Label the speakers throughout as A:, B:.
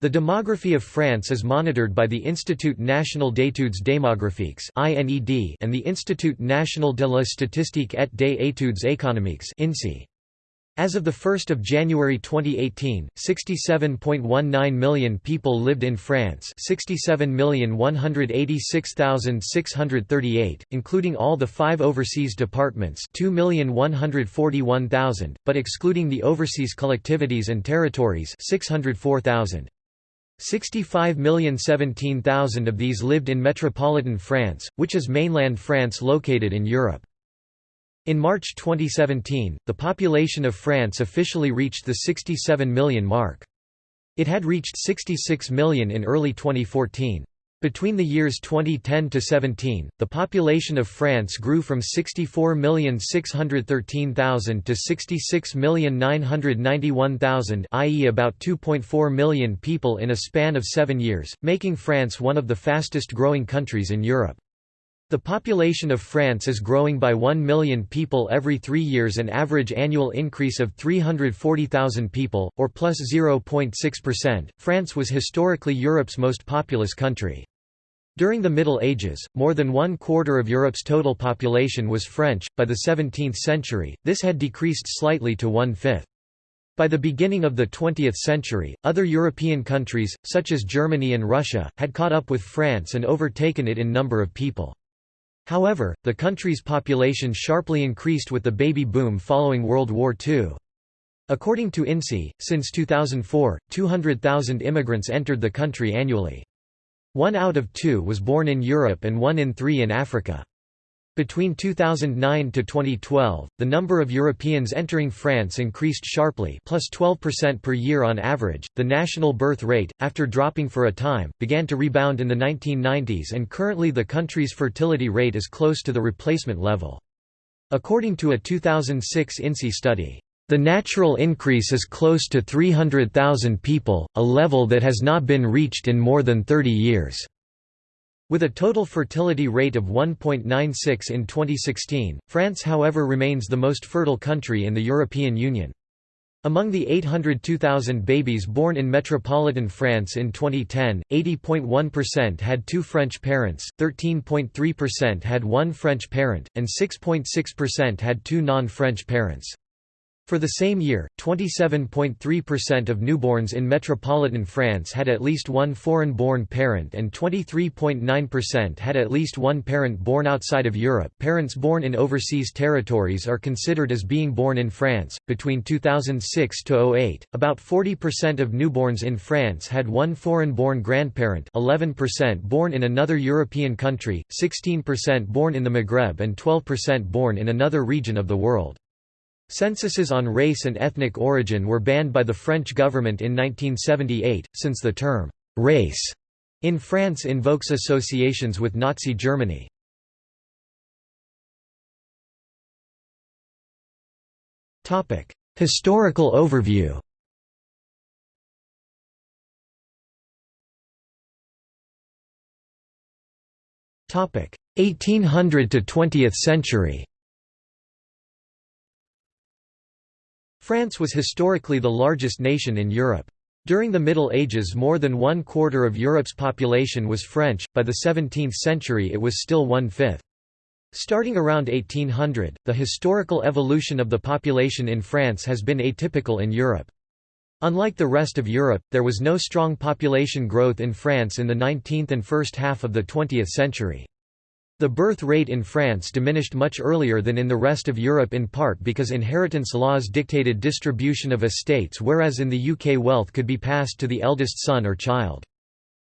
A: The demography of France is monitored by the Institut National d'études démographiques and the Institut National de la Statistique et des études économiques As of 1 January 2018, 67.19 million people lived in France 67,186,638, including all the five overseas departments 2,141,000, but excluding the overseas collectivities and territories 604,000. 65,017,000 of these lived in metropolitan France, which is mainland France located in Europe. In March 2017, the population of France officially reached the 67 million mark. It had reached 66 million in early 2014. Between the years 2010 to 17, the population of France grew from 64,613,000 to 66,991,000, i.e. about 2.4 million people in a span of 7 years, making France one of the fastest growing countries in Europe. The population of France is growing by 1 million people every 3 years an average annual increase of 340,000 people, or plus 0.6%. France was historically Europe's most populous country. During the Middle Ages, more than one quarter of Europe's total population was French. By the 17th century, this had decreased slightly to one fifth. By the beginning of the 20th century, other European countries, such as Germany and Russia, had caught up with France and overtaken it in number of people. However, the country's population sharply increased with the baby boom following World War II. According to INSEE, since 2004, 200,000 immigrants entered the country annually. One out of two was born in Europe and one in three in Africa. Between 2009 to 2012, the number of Europeans entering France increased sharply, plus 12% per year on average. The national birth rate, after dropping for a time, began to rebound in the 1990s and currently the country's fertility rate is close to the replacement level. According to a 2006 INSEE study, the natural increase is close to 300,000 people, a level that has not been reached in more than 30 years. With a total fertility rate of 1.96 in 2016, France however remains the most fertile country in the European Union. Among the 802,000 babies born in metropolitan France in 2010, 80.1% had two French parents, 13.3% had one French parent, and 6.6% had two non-French parents. For the same year, 27.3% of newborns in metropolitan France had at least one foreign-born parent and 23.9% had at least one parent born outside of Europe. Parents born in overseas territories are considered as being born in France. Between 2006 to 08, about 40% of newborns in France had one foreign-born grandparent, 11% born in another European country, 16% born in the Maghreb and 12% born in another region of the world. Censuses on race and ethnic origin were banned by the French government in 1978, since the term «race» in France invokes associations with Nazi Germany. Historical overview Topic 1800 to 20th century France was historically the largest nation in Europe. During the Middle Ages more than one quarter of Europe's population was French, by the 17th century it was still one-fifth. Starting around 1800, the historical evolution of the population in France has been atypical in Europe. Unlike the rest of Europe, there was no strong population growth in France in the 19th and first half of the 20th century. The birth rate in France diminished much earlier than in the rest of Europe in part because inheritance laws dictated distribution of estates whereas in the UK wealth could be passed to the eldest son or child.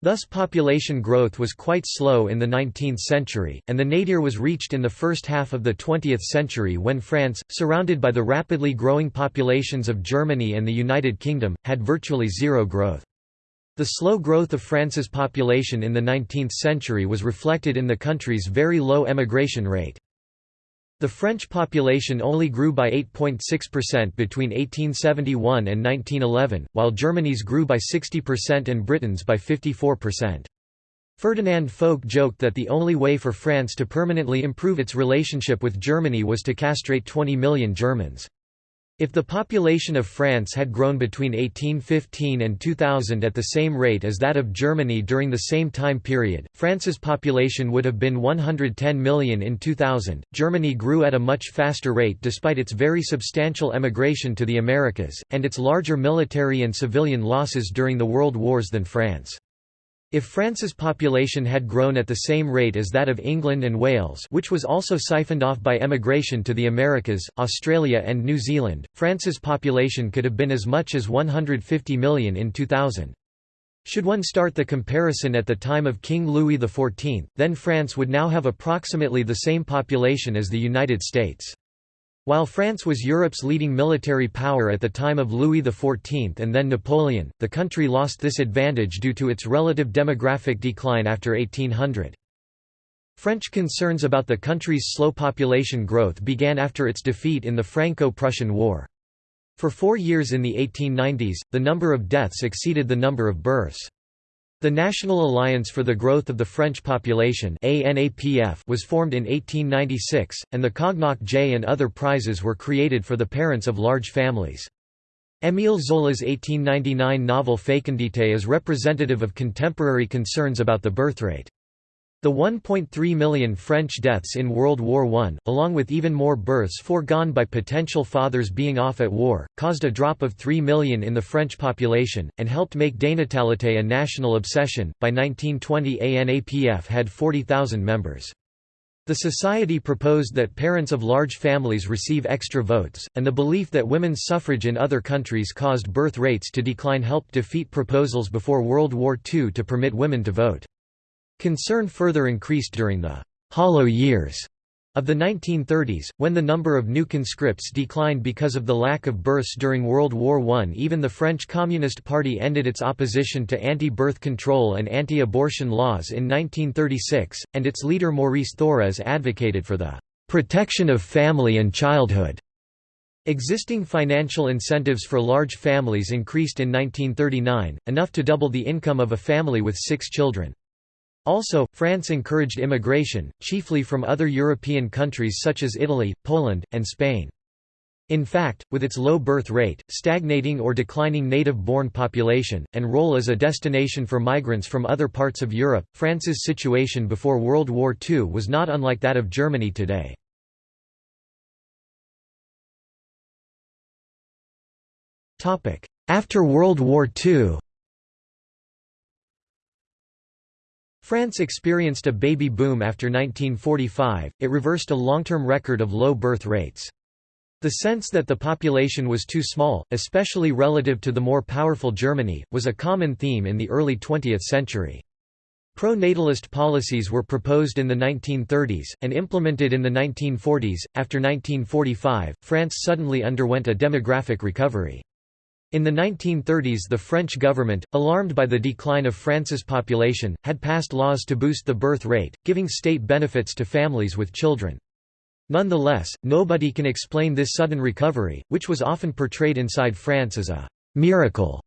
A: Thus population growth was quite slow in the 19th century, and the nadir was reached in the first half of the 20th century when France, surrounded by the rapidly growing populations of Germany and the United Kingdom, had virtually zero growth. The slow growth of France's population in the 19th century was reflected in the country's very low emigration rate. The French population only grew by 8.6% between 1871 and 1911, while Germany's grew by 60% and Britain's by 54%. Ferdinand Foch joked that the only way for France to permanently improve its relationship with Germany was to castrate 20 million Germans. If the population of France had grown between 1815 and 2000 at the same rate as that of Germany during the same time period, France's population would have been 110 million in 2000. Germany grew at a much faster rate despite its very substantial emigration to the Americas, and its larger military and civilian losses during the World Wars than France. If France's population had grown at the same rate as that of England and Wales which was also siphoned off by emigration to the Americas, Australia and New Zealand, France's population could have been as much as 150 million in 2000. Should one start the comparison at the time of King Louis XIV, then France would now have approximately the same population as the United States. While France was Europe's leading military power at the time of Louis XIV and then Napoleon, the country lost this advantage due to its relative demographic decline after 1800. French concerns about the country's slow population growth began after its defeat in the Franco-Prussian War. For four years in the 1890s, the number of deaths exceeded the number of births. The National Alliance for the Growth of the French Population was formed in 1896, and the Cognacq-Jay and other prizes were created for the parents of large families. Émile Zola's 1899 novel Fécondité is representative of contemporary concerns about the birthrate. The 1.3 million French deaths in World War I, along with even more births foregone by potential fathers being off at war, caused a drop of 3 million in the French population, and helped make dénatalité a national obsession. By 1920, ANAPF had 40,000 members. The society proposed that parents of large families receive extra votes, and the belief that women's suffrage in other countries caused birth rates to decline helped defeat proposals before World War II to permit women to vote. Concern further increased during the «hollow years» of the 1930s, when the number of new conscripts declined because of the lack of births during World War I. Even the French Communist Party ended its opposition to anti-birth control and anti-abortion laws in 1936, and its leader Maurice Thorez advocated for the «protection of family and childhood». Existing financial incentives for large families increased in 1939, enough to double the income of a family with six children. Also, France encouraged immigration, chiefly from other European countries such as Italy, Poland, and Spain. In fact, with its low birth rate, stagnating or declining native-born population, and role as a destination for migrants from other parts of Europe, France's situation before World War II was not unlike that of Germany today. After World War II France experienced a baby boom after 1945, it reversed a long-term record of low birth rates. The sense that the population was too small, especially relative to the more powerful Germany, was a common theme in the early 20th century. Pro-natalist policies were proposed in the 1930s, and implemented in the 1940s. After 1945, France suddenly underwent a demographic recovery. In the 1930s the French government, alarmed by the decline of France's population, had passed laws to boost the birth rate, giving state benefits to families with children. Nonetheless, nobody can explain this sudden recovery, which was often portrayed inside France as a «miracle».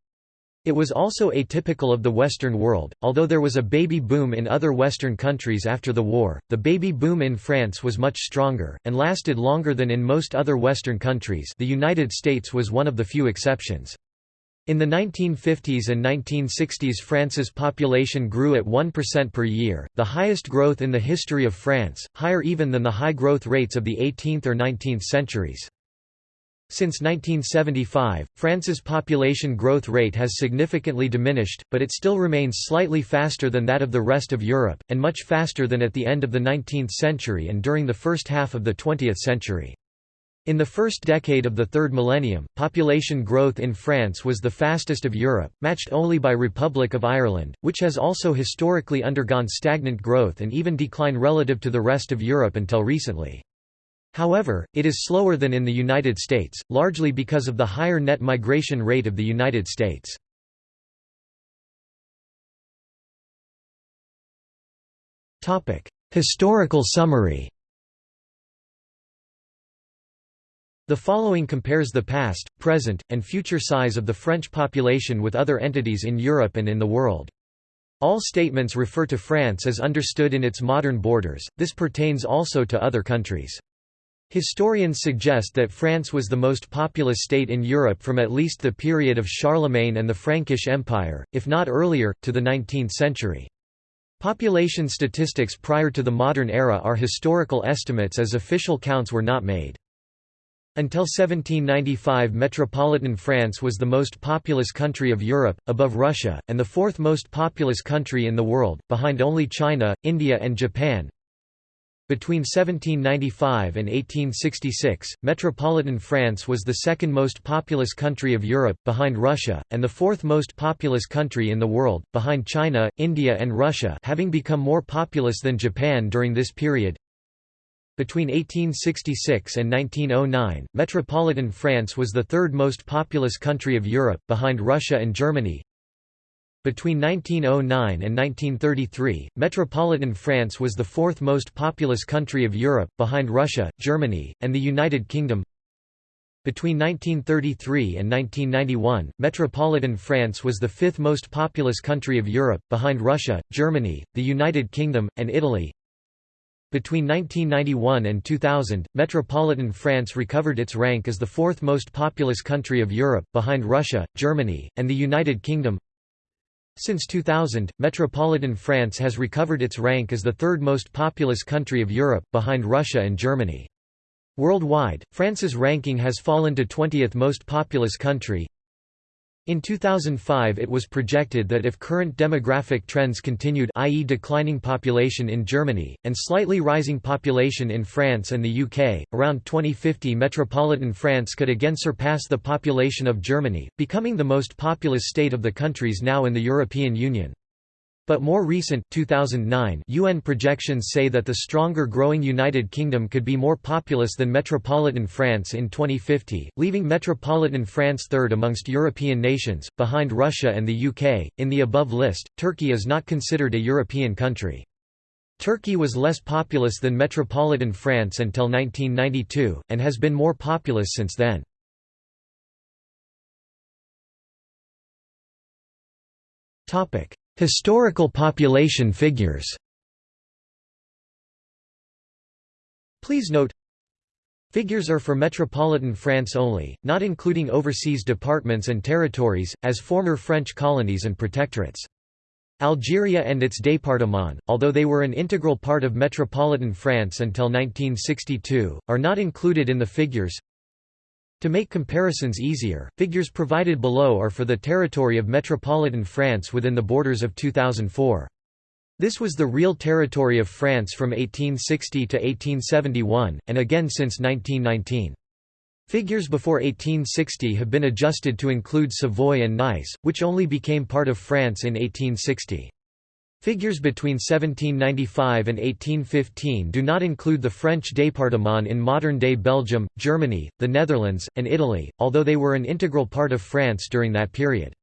A: It was also atypical of the Western world, although there was a baby boom in other Western countries after the war, the baby boom in France was much stronger, and lasted longer than in most other Western countries the United States was one of the few exceptions. In the 1950s and 1960s France's population grew at 1% per year, the highest growth in the history of France, higher even than the high growth rates of the 18th or 19th centuries. Since 1975, France's population growth rate has significantly diminished, but it still remains slightly faster than that of the rest of Europe, and much faster than at the end of the 19th century and during the first half of the 20th century. In the first decade of the third millennium, population growth in France was the fastest of Europe, matched only by Republic of Ireland, which has also historically undergone stagnant growth and even decline relative to the rest of Europe until recently. However, it is slower than in the United States, largely because of the higher net migration rate of the United States. Historical summary The following compares the past, present, and future size of the French population with other entities in Europe and in the world. All statements refer to France as understood in its modern borders, this pertains also to other countries. Historians suggest that France was the most populous state in Europe from at least the period of Charlemagne and the Frankish Empire, if not earlier, to the 19th century. Population statistics prior to the modern era are historical estimates as official counts were not made. Until 1795 metropolitan France was the most populous country of Europe, above Russia, and the fourth most populous country in the world, behind only China, India and Japan. Between 1795 and 1866, metropolitan France was the second most populous country of Europe, behind Russia, and the fourth most populous country in the world, behind China, India and Russia having become more populous than Japan during this period. Between 1866 and 1909, metropolitan France was the third most populous country of Europe, behind Russia and Germany. Between 1909 and 1933, metropolitan France was the fourth most populous country of Europe, behind Russia, Germany, and the United Kingdom. Between 1933 and 1991, metropolitan France was the fifth most populous country of Europe, behind Russia, Germany, the United Kingdom, and Italy. Between 1991 and 2000, metropolitan France recovered its rank as the fourth most populous country of Europe, behind Russia, Germany, and the United Kingdom. Since 2000, metropolitan France has recovered its rank as the third most populous country of Europe, behind Russia and Germany. Worldwide, France's ranking has fallen to 20th most populous country, in 2005 it was projected that if current demographic trends continued i.e. declining population in Germany, and slightly rising population in France and the UK, around 2050 metropolitan France could again surpass the population of Germany, becoming the most populous state of the countries now in the European Union. But more recent 2009 UN projections say that the stronger growing United Kingdom could be more populous than metropolitan France in 2050, leaving metropolitan France third amongst European nations, behind Russia and the UK. In the above list, Turkey is not considered a European country. Turkey was less populous than metropolitan France until 1992, and has been more populous since then. Historical population figures Please note Figures are for metropolitan France only, not including overseas departments and territories, as former French colonies and protectorates. Algeria and its départements, although they were an integral part of metropolitan France until 1962, are not included in the figures. To make comparisons easier, figures provided below are for the territory of metropolitan France within the borders of 2004. This was the real territory of France from 1860 to 1871, and again since 1919. Figures before 1860 have been adjusted to include Savoy and Nice, which only became part of France in 1860. Figures between 1795 and 1815 do not include the French département in modern-day Belgium, Germany, the Netherlands, and Italy, although they were an integral part of France during that period.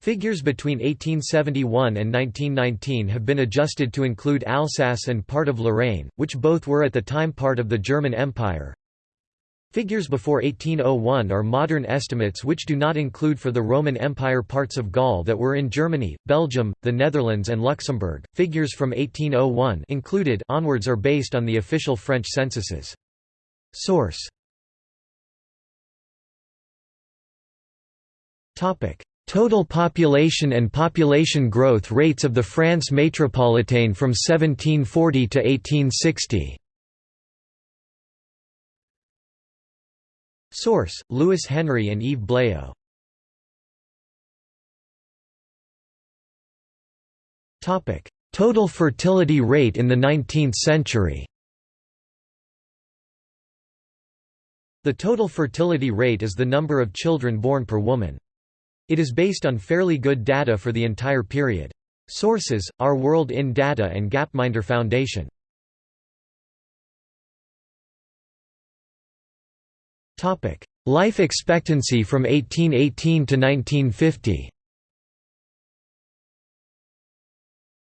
A: Figures between 1871 and 1919 have been adjusted to include Alsace and part of Lorraine, which both were at the time part of the German Empire. Figures before 1801 are modern estimates which do not include for the Roman Empire parts of Gaul that were in Germany, Belgium, the Netherlands and Luxembourg. Figures from 1801 included onwards are based on the official French censuses. Source Topic: Total population and population growth rates of the France métropolitaine from 1740 to 1860. Source: Louis Henry and Yves Blayo. Topic: Total fertility rate in the 19th century. The total fertility rate is the number of children born per woman. It is based on fairly good data for the entire period. Sources: Our World in Data and Gapminder Foundation. Life expectancy from 1818 to 1950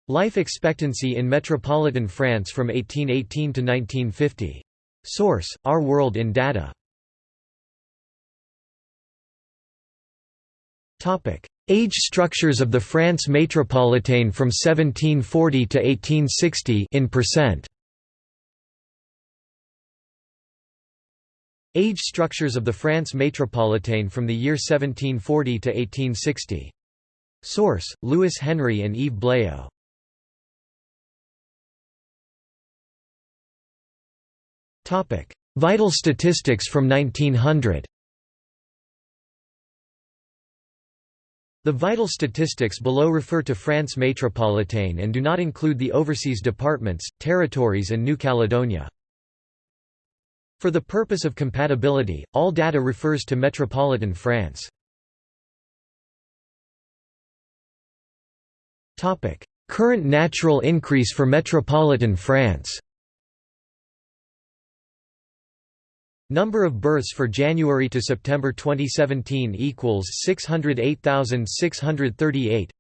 A: Life expectancy in metropolitan France from 1818 to 1950. Source: Our World in Data. Topic: Age structures of the France métropolitaine from 1740 to 1860 in percent. Age structures of the France métropolitaine from the year 1740 to 1860. Source: Louis Henry and Yves Blayo. Topic: Vital statistics from 1900. The vital statistics below refer to France métropolitaine and do not include the overseas departments, territories and New Caledonia. For the purpose of compatibility, all data refers to metropolitan France. Current natural increase for metropolitan France. Number of births for January to September 2017 equals 608,638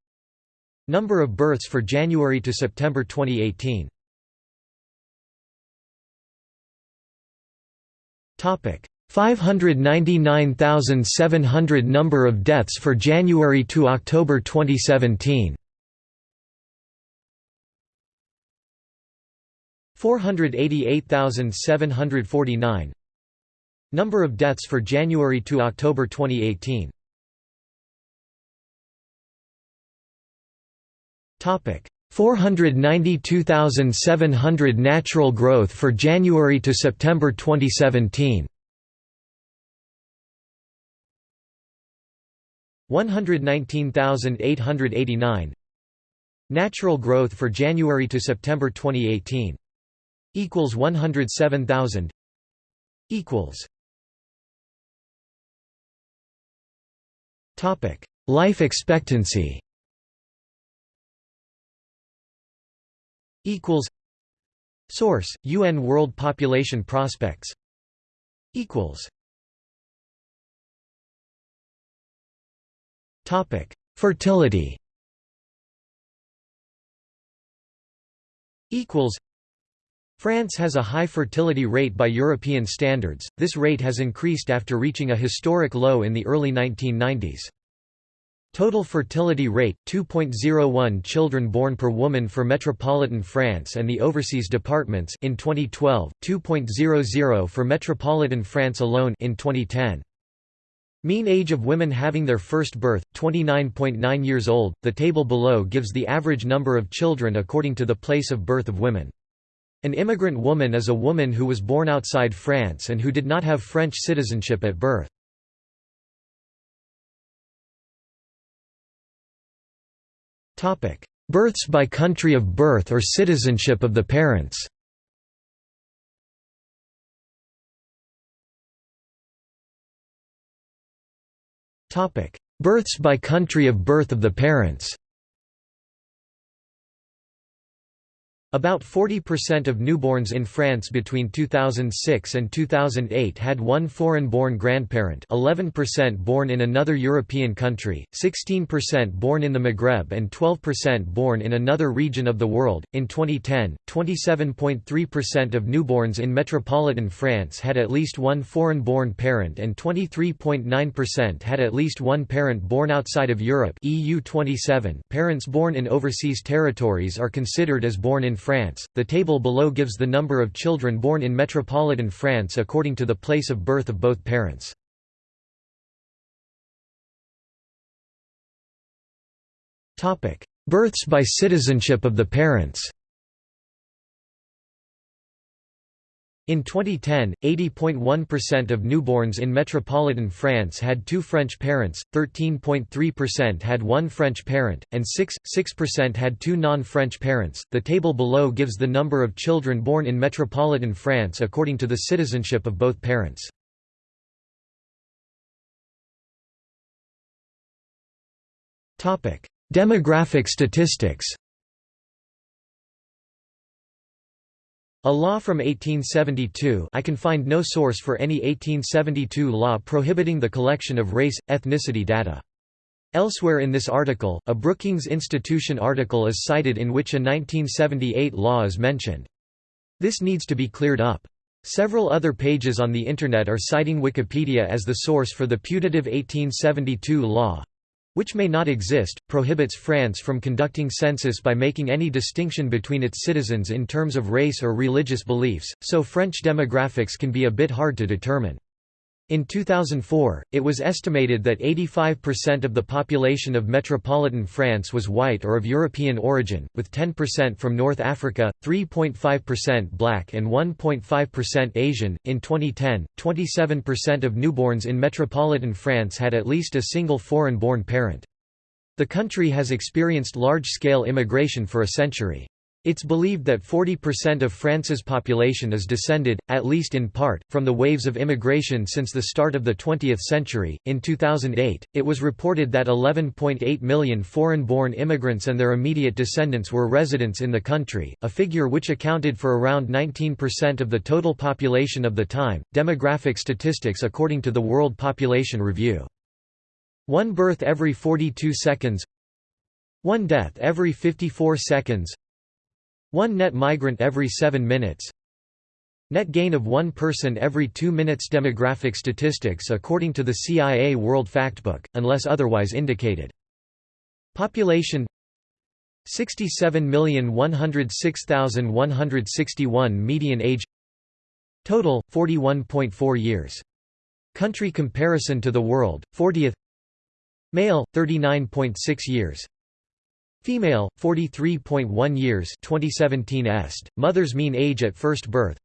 A: Number of births for January to September 2018 Topic. 599,700 Number of deaths for January to October 2017 488,749 Number of deaths for January to October 2018 Topic 492,700 natural growth for January to September 2017 119,889 Natural growth for January to September 2018 equals 107,000 equals. Topic. Life expectancy equals Source UN World Population Prospects equals Topic Fertility equals France has a high fertility rate by European standards, this rate has increased after reaching a historic low in the early 1990s. Total fertility rate 2.01 children born per woman for metropolitan France and the overseas departments in 2012 2.00 for metropolitan France alone in 2010 Mean age of women having their first birth 29.9 years old the table below gives the average number of children according to the place of birth of women. An immigrant woman is a woman who was born outside France and who did not have French citizenship at birth Births by country of birth or citizenship of the parents? Births by country of birth of the parents About 40% of newborns in France between 2006 and 2008 had one foreign-born grandparent 11% born in another European country, 16% born in the Maghreb and 12% born in another region of the world. In 2010, 27.3% of newborns in metropolitan France had at least one foreign-born parent and 23.9% had at least one parent born outside of Europe EU 27. Parents born in overseas territories are considered as born in France. The table below gives the number of children born in metropolitan France according to the place of birth of both parents. Topic: Births by citizenship of the parents. In 2010, 80.1% of newborns in metropolitan France had two French parents, 13.3% had one French parent, and 6.6% had two non-French parents. The table below gives the number of children born in metropolitan France according to the citizenship of both parents. Topic: Demographic statistics. A law from 1872 I can find no source for any 1872 law prohibiting the collection of race, ethnicity data. Elsewhere in this article, a Brookings Institution article is cited in which a 1978 law is mentioned. This needs to be cleared up. Several other pages on the Internet are citing Wikipedia as the source for the putative 1872 law, which may not exist, prohibits France from conducting census by making any distinction between its citizens in terms of race or religious beliefs, so French demographics can be a bit hard to determine. In 2004, it was estimated that 85% of the population of metropolitan France was white or of European origin, with 10% from North Africa, 3.5% black, and 1.5% Asian. In 2010, 27% of newborns in metropolitan France had at least a single foreign born parent. The country has experienced large scale immigration for a century. It's believed that 40% of France's population is descended, at least in part, from the waves of immigration since the start of the 20th century. In 2008, it was reported that 11.8 million foreign born immigrants and their immediate descendants were residents in the country, a figure which accounted for around 19% of the total population of the time. Demographic statistics according to the World Population Review. One birth every 42 seconds, one death every 54 seconds, one net migrant every 7 minutes Net gain of one person every 2 minutes Demographic statistics according to the CIA World Factbook, unless otherwise indicated. Population 67,106,161 median age Total, 41.4 years. Country comparison to the world, 40th Male, 39.6 years Female, 43.1 years 2017 est, mother's mean age at first birth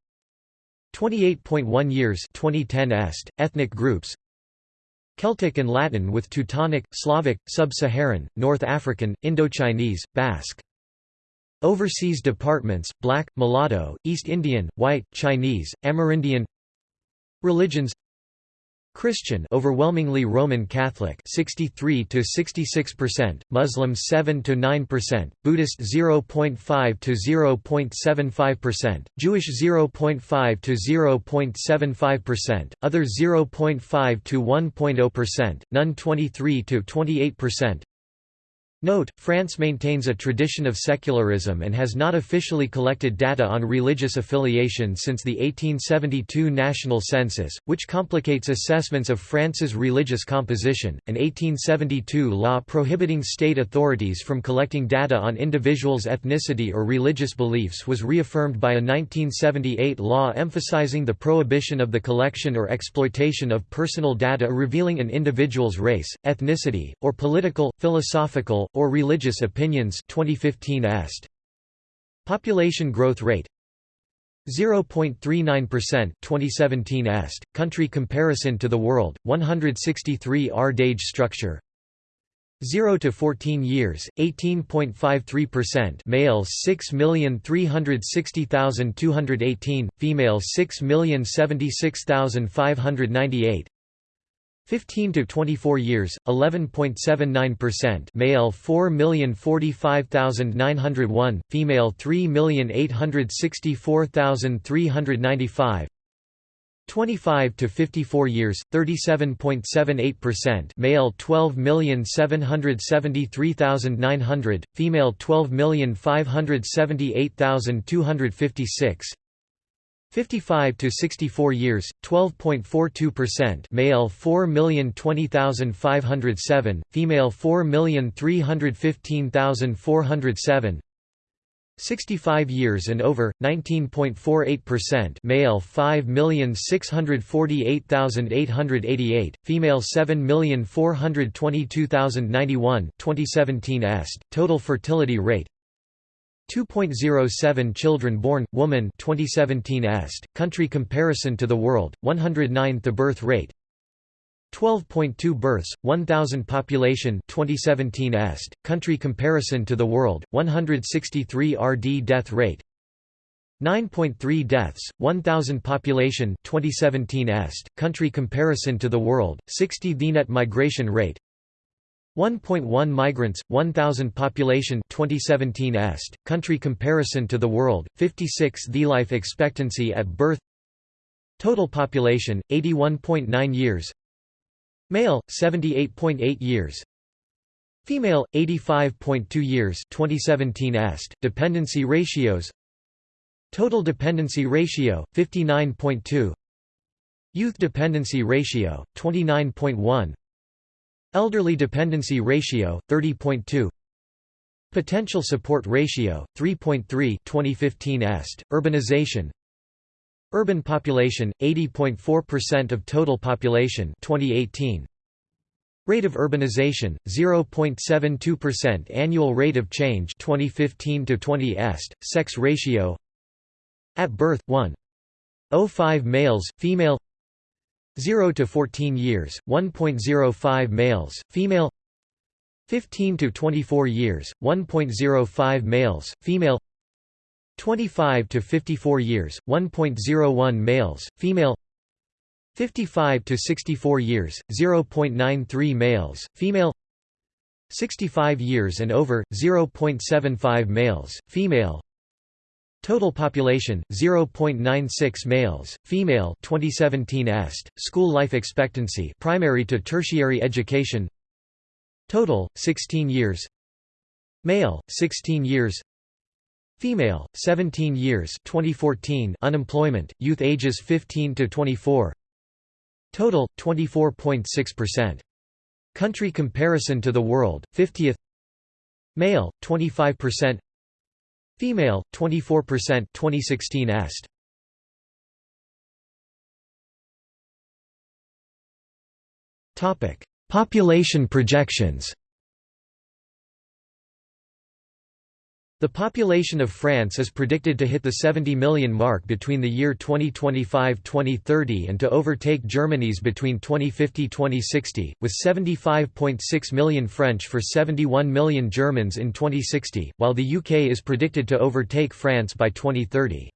A: 28.1 years 2010 est, ethnic groups Celtic and Latin with Teutonic, Slavic, Sub-Saharan, North African, Indochinese, Basque. Overseas departments, Black, Mulatto, East Indian, White, Chinese, Amerindian. Religions Christian overwhelmingly Roman Catholic 63 to 66%, Muslim 7 to 9%, Buddhist 0.5 to 0.75%, Jewish 0.5 to 0.75%, other 0.5 to 1.0%, none 23 to 28%, Note, France maintains a tradition of secularism and has not officially collected data on religious affiliation since the 1872 national census, which complicates assessments of France's religious composition. An 1872 law prohibiting state authorities from collecting data on individuals' ethnicity or religious beliefs was reaffirmed by a 1978 law emphasizing the prohibition of the collection or exploitation of personal data revealing an individual's race, ethnicity, or political, philosophical, or religious opinions 2015 est. Population growth rate 0.39% 2017 est. Country comparison to the world 163 RD age structure 0 to 14 years 18.53% males 6,360,218 females 6,076,598 15 to 24 years 11.79% male 4,045,901 female 3,864,395 25 to 54 years 37.78% male 12,773,900 female 12,578,256 55 to 64 years 12.42% male 4,020,507 female 4,315,407 65 years and over 19.48% male 5,648,888 female 7,422,091 2017 est total fertility rate 2.07 children born, woman 2017 est, country comparison to the world, 109th the birth rate 12.2 births, 1,000 population 2017 est, country comparison to the world, 163 RD death rate 9.3 deaths, 1,000 population 2017 est, country comparison to the world, 60 VNet migration rate 1.1 migrants, 1,000 population 2017 est, country comparison to the world, 56 The life expectancy at birth Total population, 81.9 years Male, 78.8 years Female, 85.2 years 2017 est, dependency ratios Total dependency ratio, 59.2 Youth dependency ratio, 29.1 Elderly dependency ratio 30.2 Potential support ratio 3.3 2015 est. Urbanization. Urban population 80.4% of total population 2018 Rate of urbanization 0.72% annual rate of change 2015 to 20 est. Sex ratio. At birth 1.05 males female 0 to 14 years 1.05 males female 15 to 24 years 1.05 males female 25 to 54 years 1.01 males female 55 to 64 years 0.93 males female 65 years and over 0.75 males female Total population 0.96 males female 2017 est. School life expectancy primary to tertiary education. Total 16 years. Male 16 years. Female, 17 years 2014 unemployment, youth ages 15 to 24 Total, 24.6%. Country comparison to the world, 50th Male, 25% Female, 24% 2016 est. Population projections The population of France is predicted to hit the 70 million mark between the year 2025–2030 and to overtake Germany's between 2050–2060, with 75.6 million French for 71 million Germans in 2060, while the UK is predicted to overtake France by 2030.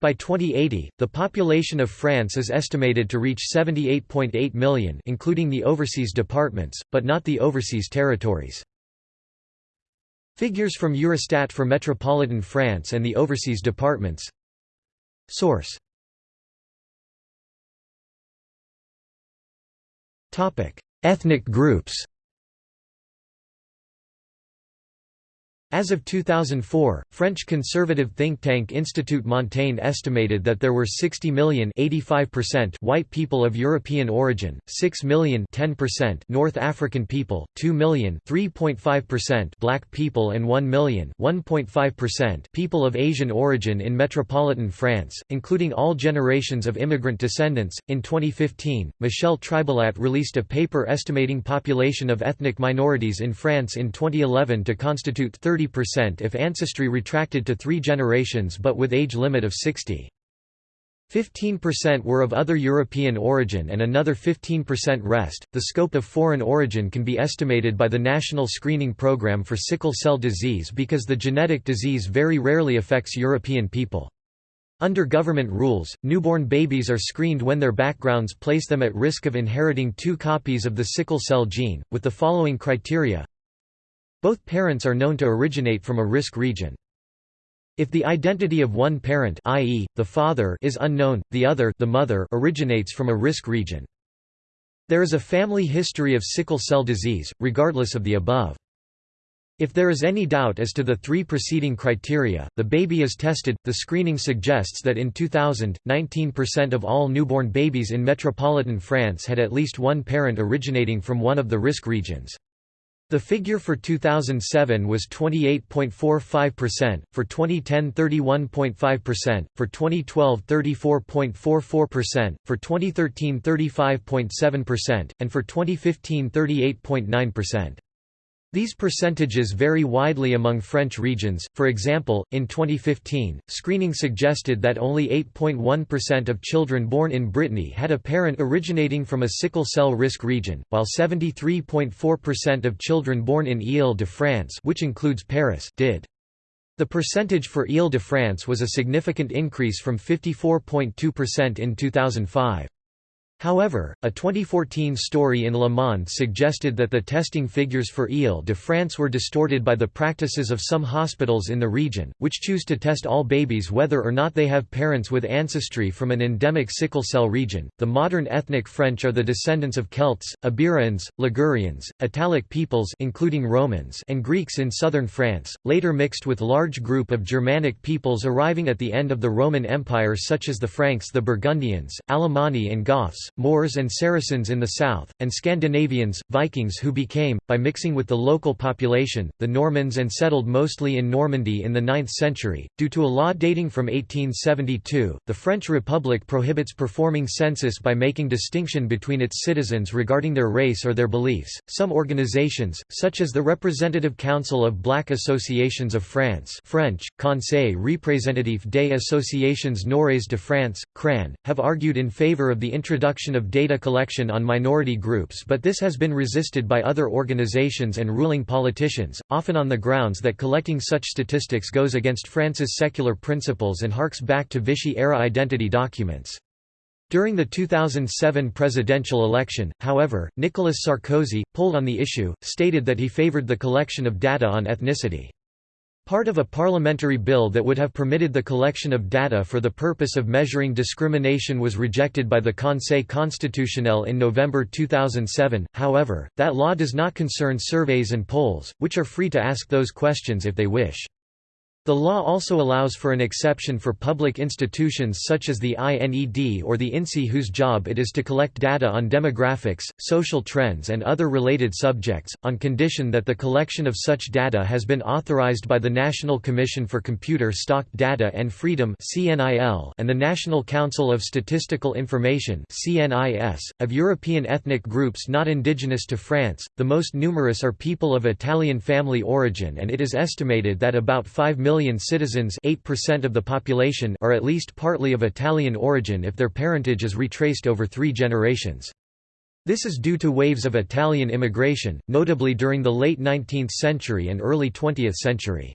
A: By 2080, the population of France is estimated to reach 78.8 million including the overseas departments, but not the overseas territories. Figures from Eurostat for metropolitan France and the overseas departments. Source. Ethnic groups As of 2004, French conservative think tank Institut Montaigne estimated that there were 60 million white people of European origin, 6 million North African people, 2 million black people and 1 million people of Asian origin in metropolitan France, including all generations of immigrant descendants. In 2015, Michèle Tribalat released a paper estimating population of ethnic minorities in France in 2011 to constitute 30 30% if ancestry retracted to three generations but with age limit of 60. 15% were of other European origin and another 15% rest. The scope of foreign origin can be estimated by the National Screening Program for Sickle Cell Disease because the genetic disease very rarely affects European people. Under government rules, newborn babies are screened when their backgrounds place them at risk of inheriting two copies of the sickle cell gene, with the following criteria both parents are known to originate from a risk region. If the identity of one parent i.e., the father is unknown, the other the mother originates from a risk region. There is a family history of sickle cell disease, regardless of the above. If there is any doubt as to the three preceding criteria, the baby is tested. The screening suggests that in 2000, 19% of all newborn babies in metropolitan France had at least one parent originating from one of the risk regions. The figure for 2007 was 28.45%, for 2010 31.5%, for 2012 34.44%, for 2013 35.7%, and for 2015 38.9%. These percentages vary widely among French regions, for example, in 2015, screening suggested that only 8.1% of children born in Brittany had a parent originating from a sickle cell risk region, while 73.4% of children born in Ile-de-France which includes Paris did. The percentage for Ile-de-France was a significant increase from 54.2% in 2005. However, a 2014 story in Le Monde suggested that the testing figures for Ile-de-France were distorted by the practices of some hospitals in the region, which choose to test all babies whether or not they have parents with ancestry from an endemic sickle cell region. The modern ethnic French are the descendants of Celts, Iberians, Ligurians, Italic peoples including Romans and Greeks in southern France, later mixed with large group of Germanic peoples arriving at the end of the Roman Empire such as the Franks the Burgundians, Alemanni and Goths Moors and Saracens in the south, and Scandinavians, Vikings who became, by mixing with the local population, the Normans and settled mostly in Normandy in the 9th century. Due to a law dating from 1872, the French Republic prohibits performing census by making distinction between its citizens regarding their race or their beliefs. Some organizations, such as the Representative Council of Black Associations of France French, Conseil représentatif des associations noires de France, CRAN, have argued in favor of the introduction of data collection on minority groups but this has been resisted by other organizations and ruling politicians, often on the grounds that collecting such statistics goes against France's secular principles and harks back to Vichy-era identity documents. During the 2007 presidential election, however, Nicolas Sarkozy, polled on the issue, stated that he favored the collection of data on ethnicity. Part of a parliamentary bill that would have permitted the collection of data for the purpose of measuring discrimination was rejected by the Conseil constitutionnel in November 2007, however, that law does not concern surveys and polls, which are free to ask those questions if they wish. The law also allows for an exception for public institutions such as the INED or the INSEE whose job it is to collect data on demographics, social trends and other related subjects, on condition that the collection of such data has been authorized by the National Commission for Computer Stocked Data and Freedom and the National Council of Statistical Information of European ethnic groups not indigenous to France. The most numerous are people of Italian family origin and it is estimated that about 5 million million citizens 8% of the population are at least partly of Italian origin if their parentage is retraced over three generations. This is due to waves of Italian immigration, notably during the late 19th century and early 20th century.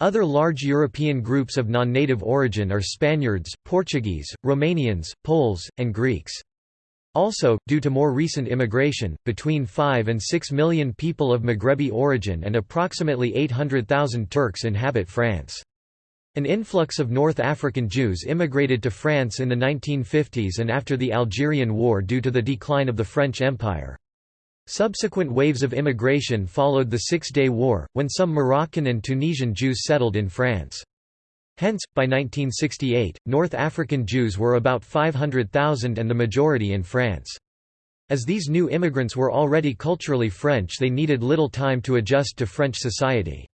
A: Other large European groups of non-native origin are Spaniards, Portuguese, Romanians, Poles, and Greeks. Also, due to more recent immigration, between 5 and 6 million people of Maghrebi origin and approximately 800,000 Turks inhabit France. An influx of North African Jews immigrated to France in the 1950s and after the Algerian War due to the decline of the French Empire. Subsequent waves of immigration followed the Six-Day War, when some Moroccan and Tunisian Jews settled in France. Hence, by 1968, North African Jews were about 500,000 and the majority in France. As these new immigrants were already culturally French they needed little time to adjust to French society.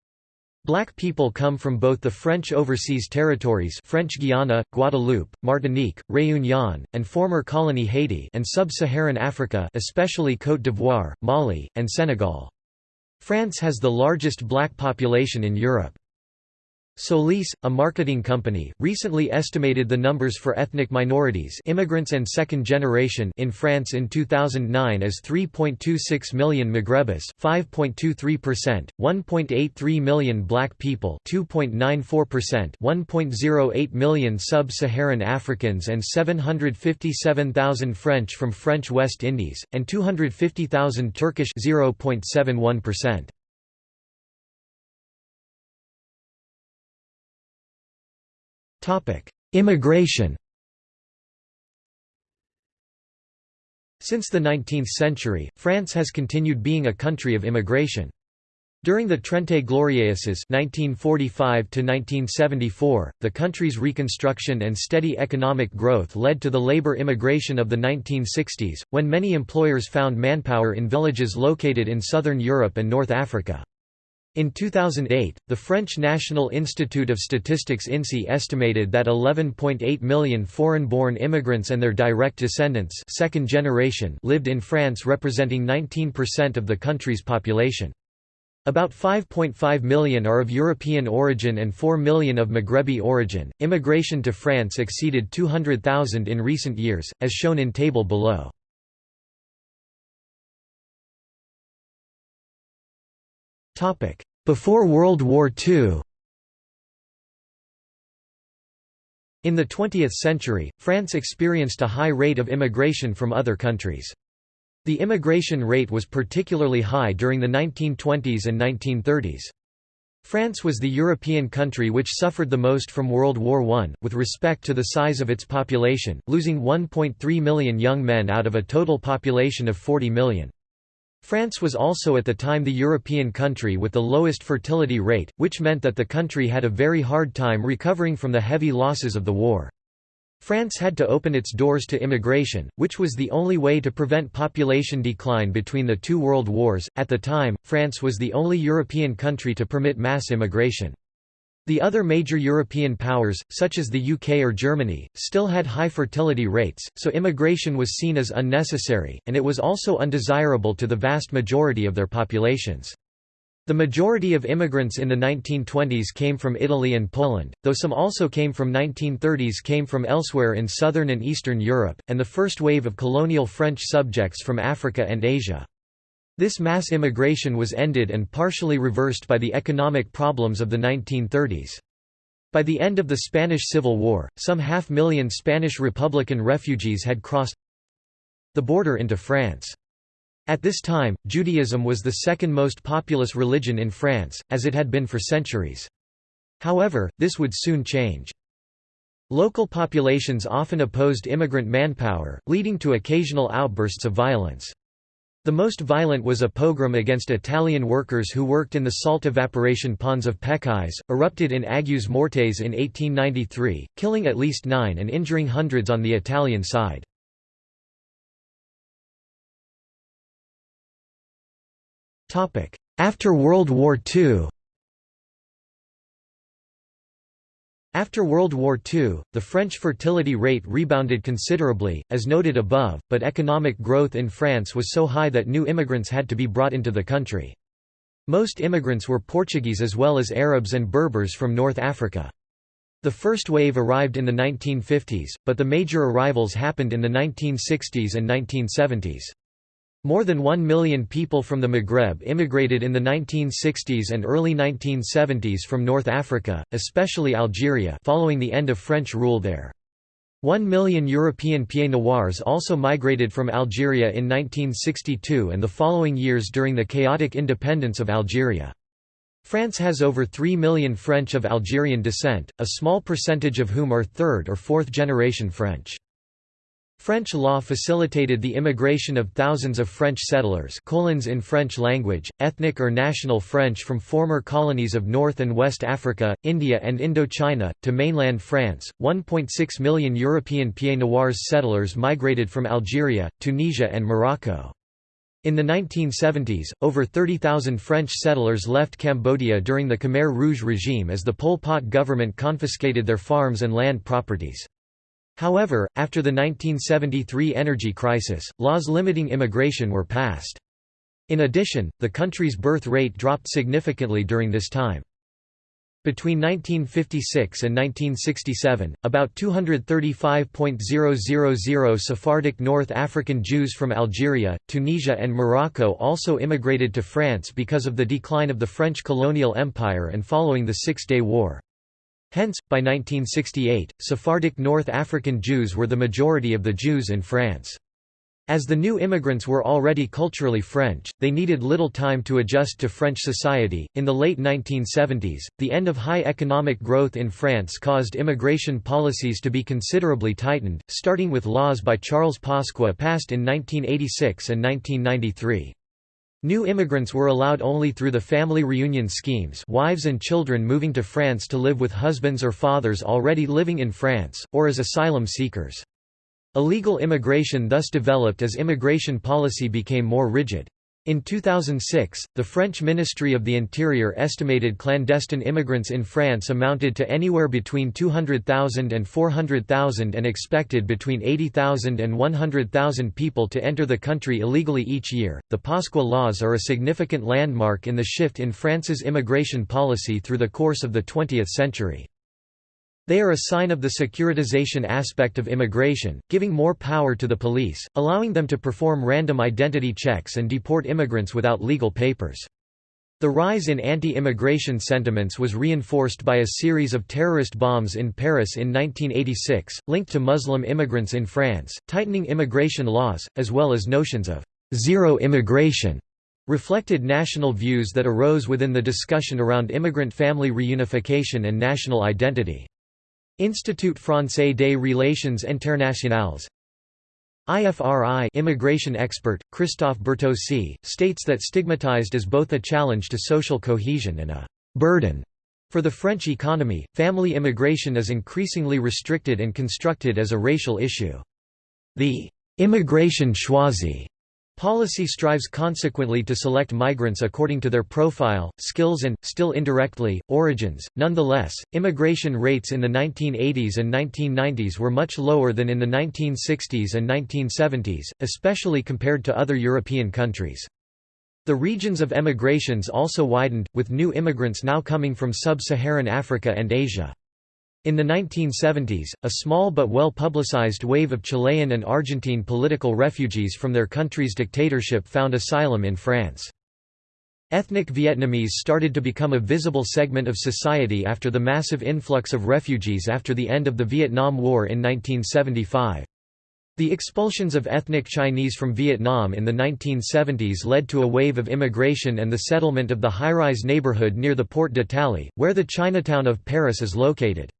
A: Black people come from both the French overseas territories French Guiana, Guadeloupe, Martinique, Réunion, and former colony Haiti and sub-Saharan Africa especially Côte d'Ivoire, Mali, and Senegal. France has the largest black population in Europe. Solis, a marketing company, recently estimated the numbers for ethnic minorities immigrants and second generation in France in 2009 as 3.26 million Maghrebis 5.23%, 1.83 million black people 2.94%, 1.08 million sub-Saharan Africans and 757,000 French from French West Indies, and 250,000 Turkish 0.71%. Immigration Since the 19th century, France has continued being a country of immigration. During the Trente Glorieuses (1945–1974), the country's reconstruction and steady economic growth led to the labor immigration of the 1960s, when many employers found manpower in villages located in southern Europe and North Africa. In 2008, the French National Institute of Statistics INSEE estimated that 11.8 million foreign-born immigrants and their direct descendants second generation lived in France representing 19% of the country's population. About 5.5 million are of European origin and 4 million of Maghrebi origin. Immigration to France exceeded 200,000 in recent years, as shown in table below. Before World War II In the 20th century, France experienced a high rate of immigration from other countries. The immigration rate was particularly high during the 1920s and 1930s. France was the European country which suffered the most from World War I, with respect to the size of its population, losing 1.3 million young men out of a total population of 40 million. France was also at the time the European country with the lowest fertility rate, which meant that the country had a very hard time recovering from the heavy losses of the war. France had to open its doors to immigration, which was the only way to prevent population decline between the two world wars. At the time, France was the only European country to permit mass immigration. The other major European powers, such as the UK or Germany, still had high fertility rates, so immigration was seen as unnecessary, and it was also undesirable to the vast majority of their populations. The majority of immigrants in the 1920s came from Italy and Poland, though some also came from 1930s came from elsewhere in southern and eastern Europe, and the first wave of colonial French subjects from Africa and Asia. This mass immigration was ended and partially reversed by the economic problems of the 1930s. By the end of the Spanish Civil War, some half-million Spanish Republican refugees had crossed the border into France. At this time, Judaism was the second most populous religion in France, as it had been for centuries. However, this would soon change. Local populations often opposed immigrant manpower, leading to occasional outbursts of violence. The most violent was a pogrom against Italian workers who worked in the salt evaporation ponds of Peccais, erupted in Aigues-Mortes in 1893, killing at least nine and injuring hundreds on the Italian side. After World War II After World War II, the French fertility rate rebounded considerably, as noted above, but economic growth in France was so high that new immigrants had to be brought into the country. Most immigrants were Portuguese as well as Arabs and Berbers from North Africa. The first wave arrived in the 1950s, but the major arrivals happened in the 1960s and 1970s. More than one million people from the Maghreb immigrated in the 1960s and early 1970s from North Africa, especially Algeria following the end of French rule there. One million European Pieds Noirs also migrated from Algeria in 1962 and the following years during the chaotic independence of Algeria. France has over 3 million French of Algerian descent, a small percentage of whom are third or fourth generation French. French law facilitated the immigration of thousands of French settlers colons in French language, ethnic or national French from former colonies of North and West Africa, India and Indochina, to mainland France. 1.6 million European Pieds Noirs settlers migrated from Algeria, Tunisia and Morocco. In the 1970s, over 30,000 French settlers left Cambodia during the Khmer Rouge regime as the Pol Pot government confiscated their farms and land properties. However, after the 1973 energy crisis, laws limiting immigration were passed. In addition, the country's birth rate dropped significantly during this time. Between 1956 and 1967, about 235.000 Sephardic North African Jews from Algeria, Tunisia and Morocco also immigrated to France because of the decline of the French colonial empire and following the Six-Day War. Hence, by 1968, Sephardic North African Jews were the majority of the Jews in France. As the new immigrants were already culturally French, they needed little time to adjust to French society. In the late 1970s, the end of high economic growth in France caused immigration policies to be considerably tightened, starting with laws by Charles Pasqua passed in 1986 and 1993. New immigrants were allowed only through the family reunion schemes wives and children moving to France to live with husbands or fathers already living in France, or as asylum seekers. Illegal immigration thus developed as immigration policy became more rigid. In 2006, the French Ministry of the Interior estimated clandestine immigrants in France amounted to anywhere between 200,000 and 400,000 and expected between 80,000 and 100,000 people to enter the country illegally each year. The Pasqua laws are a significant landmark in the shift in France's immigration policy through the course of the 20th century. They are a sign of the securitization aspect of immigration, giving more power to the police, allowing them to perform random identity checks and deport immigrants without legal papers. The rise in anti-immigration sentiments was reinforced by a series of terrorist bombs in Paris in 1986, linked to Muslim immigrants in France, tightening immigration laws, as well as notions of zero immigration reflected national views that arose within the discussion around immigrant family reunification and national identity. Institut Français des Relations Internationales IFRI immigration expert, Christophe Bertossi, states that stigmatized as both a challenge to social cohesion and a «burden» For the French economy, family immigration is increasingly restricted and constructed as a racial issue. The «immigration choisie» Policy strives consequently to select migrants according to their profile, skills and, still indirectly, origins. Nonetheless, immigration rates in the 1980s and 1990s were much lower than in the 1960s and 1970s, especially compared to other European countries. The regions of emigrations also widened, with new immigrants now coming from sub-Saharan Africa and Asia. In the 1970s, a small but well-publicized wave of Chilean and Argentine political refugees from their country's dictatorship found asylum in France. Ethnic Vietnamese started to become a visible segment of society after the massive influx of refugees after the end of the Vietnam War in 1975. The expulsions of ethnic Chinese from Vietnam in the 1970s led to a wave of immigration and the settlement of the high-rise neighborhood near the Porte d'Italie, where the Chinatown of Paris is located.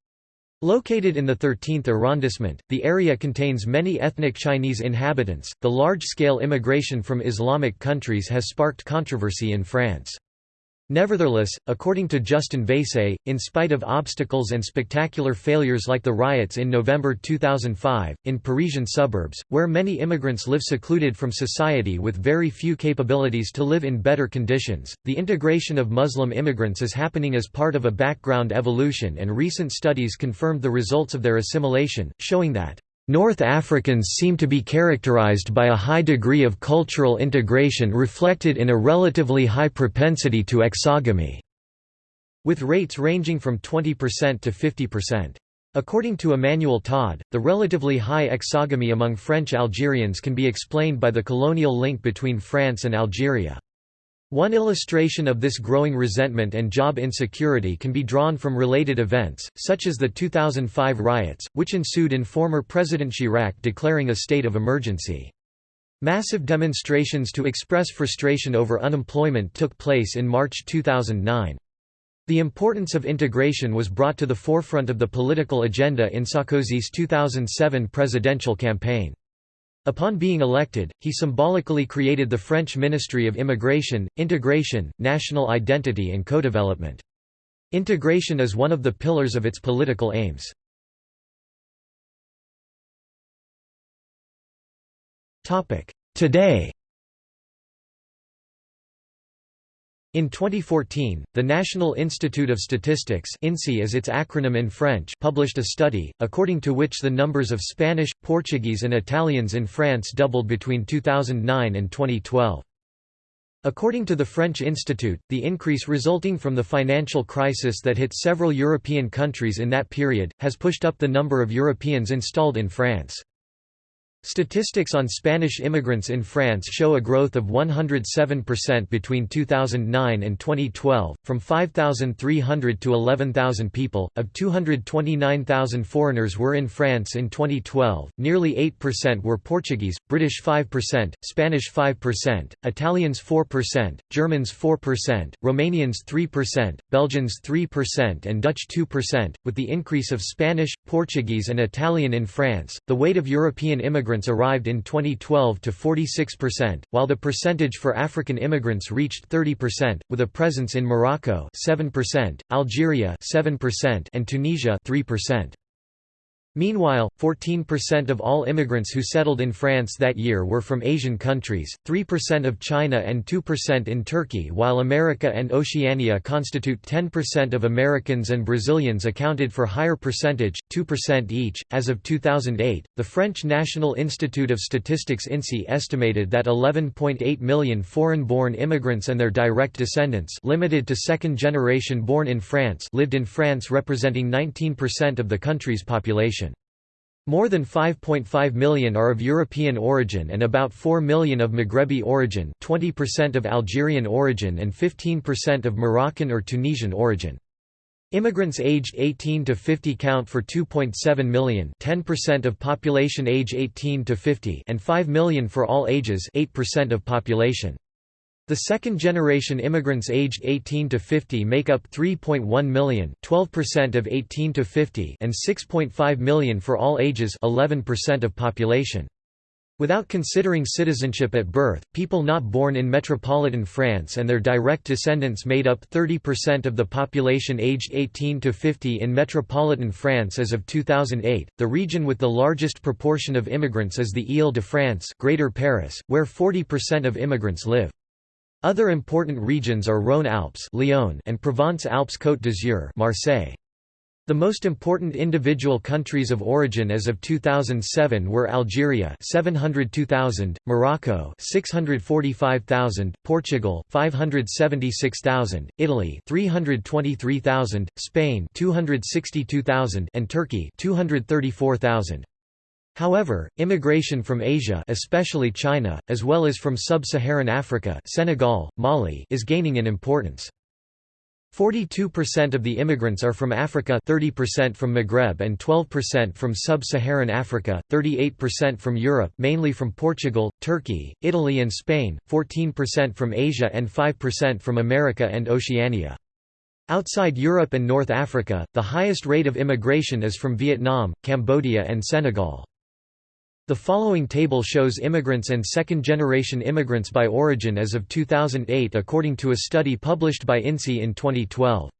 A: Located in the 13th arrondissement, the area contains many ethnic Chinese inhabitants. The large scale immigration from Islamic countries has sparked controversy in France. Nevertheless, according to Justin Vaïsse, in spite of obstacles and spectacular failures like the riots in November 2005, in Parisian suburbs, where many immigrants live secluded from society with very few capabilities to live in better conditions, the integration of Muslim immigrants is happening as part of a background evolution and recent studies confirmed the results of their assimilation, showing that North Africans seem to be characterized by a high degree of cultural integration reflected in a relatively high propensity to exogamy, with rates ranging from 20% to 50%. According to Emmanuel Todd, the relatively high exogamy among French Algerians can be explained by the colonial link between France and Algeria. One illustration of this growing resentment and job insecurity can be drawn from related events, such as the 2005 riots, which ensued in former President Chirac declaring a state of emergency. Massive demonstrations to express frustration over unemployment took place in March 2009. The importance of integration was brought to the forefront of the political agenda in Sarkozy's 2007 presidential campaign. Upon being elected, he symbolically created the French Ministry of Immigration, Integration, National Identity and Co-Development. Integration is one of the pillars of its political aims. Today In 2014, the National Institute of Statistics INSEE is its acronym in French published a study, according to which the numbers of Spanish, Portuguese and Italians in France doubled between 2009 and 2012. According to the French Institute, the increase resulting from the financial crisis that hit several European countries in that period, has pushed up the number of Europeans installed in France. Statistics on Spanish immigrants in France show a growth of 107% between 2009 and 2012, from 5,300 to 11,000 people. Of 229,000 foreigners were in France in 2012, nearly 8% were Portuguese, British 5%, Spanish 5%, Italians 4%, Germans 4%, Romanians 3%, Belgians 3%, and Dutch 2%. With the increase of Spanish, Portuguese, and Italian in France, the weight of European immigrants arrived in 2012 to 46%, while the percentage for African immigrants reached 30%, with a presence in Morocco 7%, Algeria 7%, and Tunisia 3%. Meanwhile, 14% of all immigrants who settled in France that year were from Asian countries, 3% of China and 2% in Turkey while America and Oceania constitute 10% of Americans and Brazilians accounted for higher percentage, 2% each. As of 2008, the French National Institute of Statistics INSEE estimated that 11.8 million foreign-born immigrants and their direct descendants limited to second generation born in France lived in France representing 19% of the country's population. More than 5.5 million are of European origin and about 4 million of Maghrebi origin 20% of Algerian origin and 15% of Moroccan or Tunisian origin. Immigrants aged 18 to 50 count for 2.7 million 10% of population age 18 to 50 and 5 million for all ages 8% of population. The second-generation immigrants aged 18 to 50 make up 3.1 million, 12% of 18 to 50, and 6.5 million for all ages, 11% of population. Without considering citizenship at birth, people not born in metropolitan France and their direct descendants made up 30% of the population aged 18 to 50 in metropolitan France as of 2008. The region with the largest proportion of immigrants is the Île-de-France, Greater Paris, where 40% of immigrants live. Other important regions are Rhône-Alpes, Lyon, and Provence-Alpes-Côte d'Azur, Marseille. The most important individual countries of origin as of 2007 were Algeria 702,000, Morocco 645,000, Portugal 576,000, Italy 323,000, Spain 262,000 and Turkey 234,000. However, immigration from Asia especially China, as well as from sub-Saharan Africa Senegal, Mali is gaining in importance. 42% of the immigrants are from Africa 30% from Maghreb and 12% from sub-Saharan Africa, 38% from Europe mainly from Portugal, Turkey, Italy and Spain, 14% from Asia and 5% from America and Oceania. Outside Europe and North Africa, the highest rate of immigration is from Vietnam, Cambodia and Senegal. The following table shows immigrants and second-generation immigrants by origin as of 2008 according to a study published by INSEE in 2012.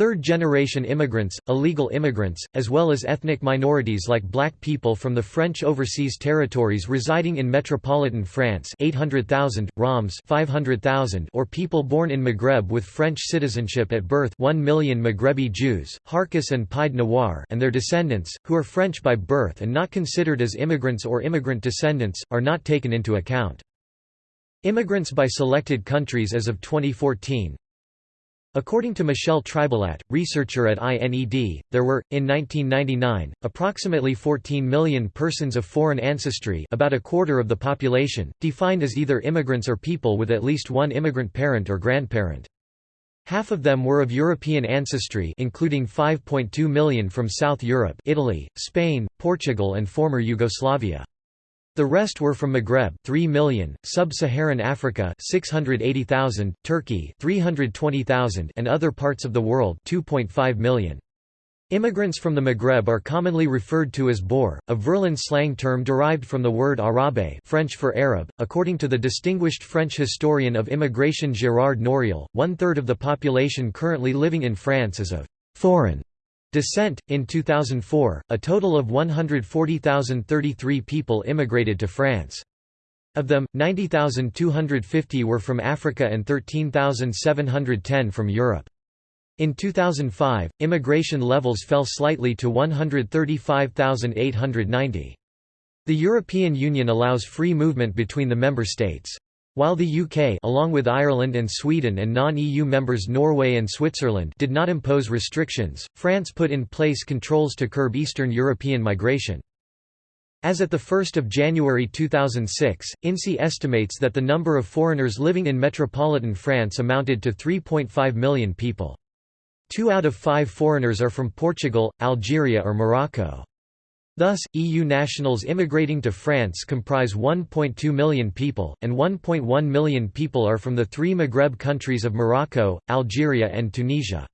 A: Third-generation immigrants, illegal immigrants, as well as ethnic minorities like black people from the French overseas territories residing in metropolitan France 800,000, Roms 500,000 or people born in Maghreb with French citizenship at birth 1 million Maghrebi Jews, Harkis and Pied Noir and their descendants, who are French by birth and not considered as immigrants or immigrant descendants, are not taken into account. Immigrants by selected countries as of 2014 According to Michèle Tribalat, researcher at INED, there were, in 1999, approximately 14 million persons of foreign ancestry about a quarter of the population, defined as either immigrants or people with at least one immigrant parent or grandparent. Half of them were of European ancestry including 5.2 million from South Europe Italy, Spain, Portugal and former Yugoslavia. The rest were from Maghreb 3 million, Sub-Saharan Africa 680,000, Turkey 320,000 and other parts of the world 2.5 million. Immigrants from the Maghreb are commonly referred to as Beur, a Verlan slang term derived from the word Arabe French for Arab. According to the distinguished French historian of immigration Gérard Noiriel, one-third of the population currently living in France is of «foreign» Descent In 2004, a total of 140,033 people immigrated to France. Of them, 90,250 were from Africa and 13,710 from Europe. In 2005, immigration levels fell slightly to 135,890. The European Union allows free movement between the member states. While the UK along with Ireland and Sweden and non-EU members Norway and Switzerland did not impose restrictions, France put in place controls to curb Eastern European migration. As at 1 January 2006, INSEE estimates that the number of foreigners living in metropolitan France amounted to 3.5 million people. Two out of five foreigners are from Portugal, Algeria or Morocco. Thus, EU nationals immigrating to France comprise 1.2 million people, and 1.1 million people are from the three Maghreb countries of Morocco, Algeria and Tunisia.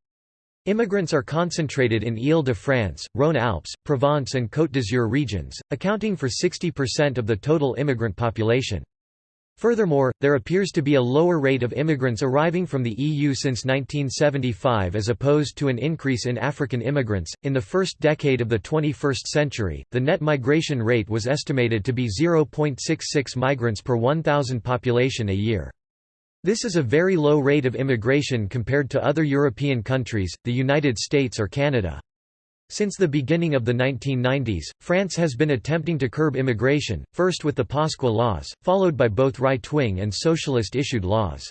A: Immigrants are concentrated in Île-de-France, Rhône-Alpes, Provence and Côte d'Azur regions, accounting for 60% of the total immigrant population. Furthermore, there appears to be a lower rate of immigrants arriving from the EU since 1975 as opposed to an increase in African immigrants. In the first decade of the 21st century, the net migration rate was estimated to be 0.66 migrants per 1,000 population a year. This is a very low rate of immigration compared to other European countries, the United States or Canada. Since the beginning of the 1990s, France has been attempting to curb immigration, first with the Pasqua laws, followed by both right-wing and socialist-issued laws.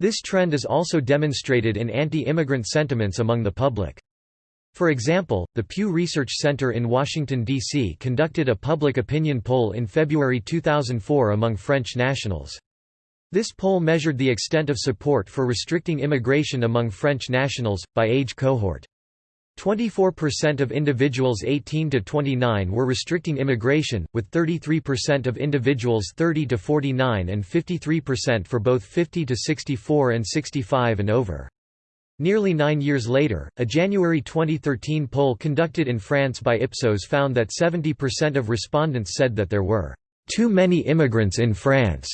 A: This trend is also demonstrated in anti-immigrant sentiments among the public. For example, the Pew Research Center in Washington, D.C. conducted a public opinion poll in February 2004 among French nationals. This poll measured the extent of support for restricting immigration among French nationals, by age cohort. 24% of individuals 18 to 29 were restricting immigration, with 33% of individuals 30 to 49 and 53% for both 50 to 64 and 65 and over. Nearly nine years later, a January 2013 poll conducted in France by Ipsos found that 70% of respondents said that there were too many immigrants in France.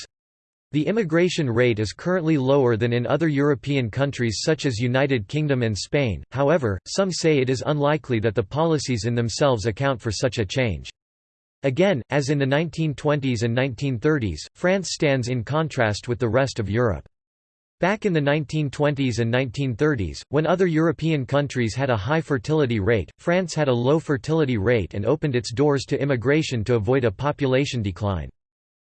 A: The immigration rate is currently lower than in other European countries such as United Kingdom and Spain, however, some say it is unlikely that the policies in themselves account for such a change. Again, as in the 1920s and 1930s, France stands in contrast with the rest of Europe. Back in the 1920s and 1930s, when other European countries had a high fertility rate, France had a low fertility rate and opened its doors to immigration to avoid a population decline.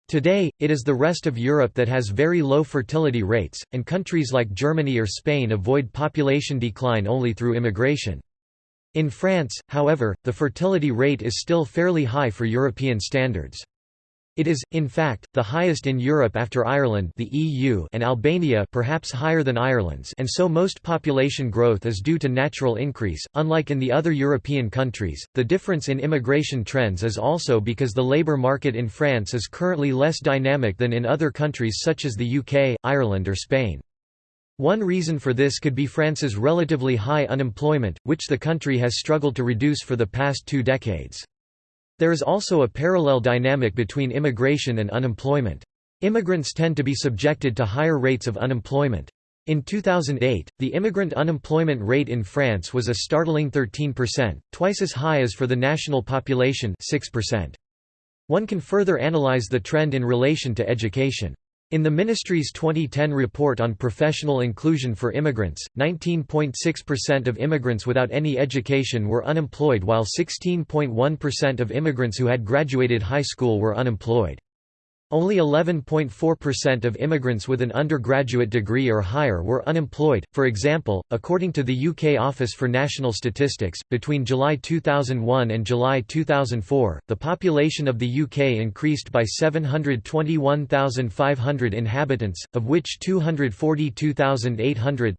A: Today, it is the rest of Europe that has very low fertility rates, and countries like Germany or Spain avoid population decline only through immigration. In France, however, the fertility rate is still fairly high for European standards. It is, in fact, the highest in Europe after Ireland the EU and Albania perhaps higher than Ireland's and so most population growth is due to natural increase. Unlike in the other European countries, the difference in immigration trends is also because the labour market in France is currently less dynamic than in other countries such as the UK, Ireland or Spain. One reason for this could be France's relatively high unemployment, which the country has struggled to reduce for the past two decades. There is also a parallel dynamic between immigration and unemployment. Immigrants tend to be subjected to higher rates of unemployment. In 2008, the immigrant unemployment rate in France was a startling 13%, twice as high as for the national population 6%. One can further analyze the trend in relation to education. In the ministry's 2010 report on professional inclusion for immigrants, 19.6% of immigrants without any education were unemployed while 16.1% of immigrants who had graduated high school were unemployed. Only 11.4% of immigrants with an undergraduate degree or higher were unemployed. For example, according to the UK Office for National Statistics, between July 2001 and July 2004, the population of the UK increased by 721,500 inhabitants, of which 242,800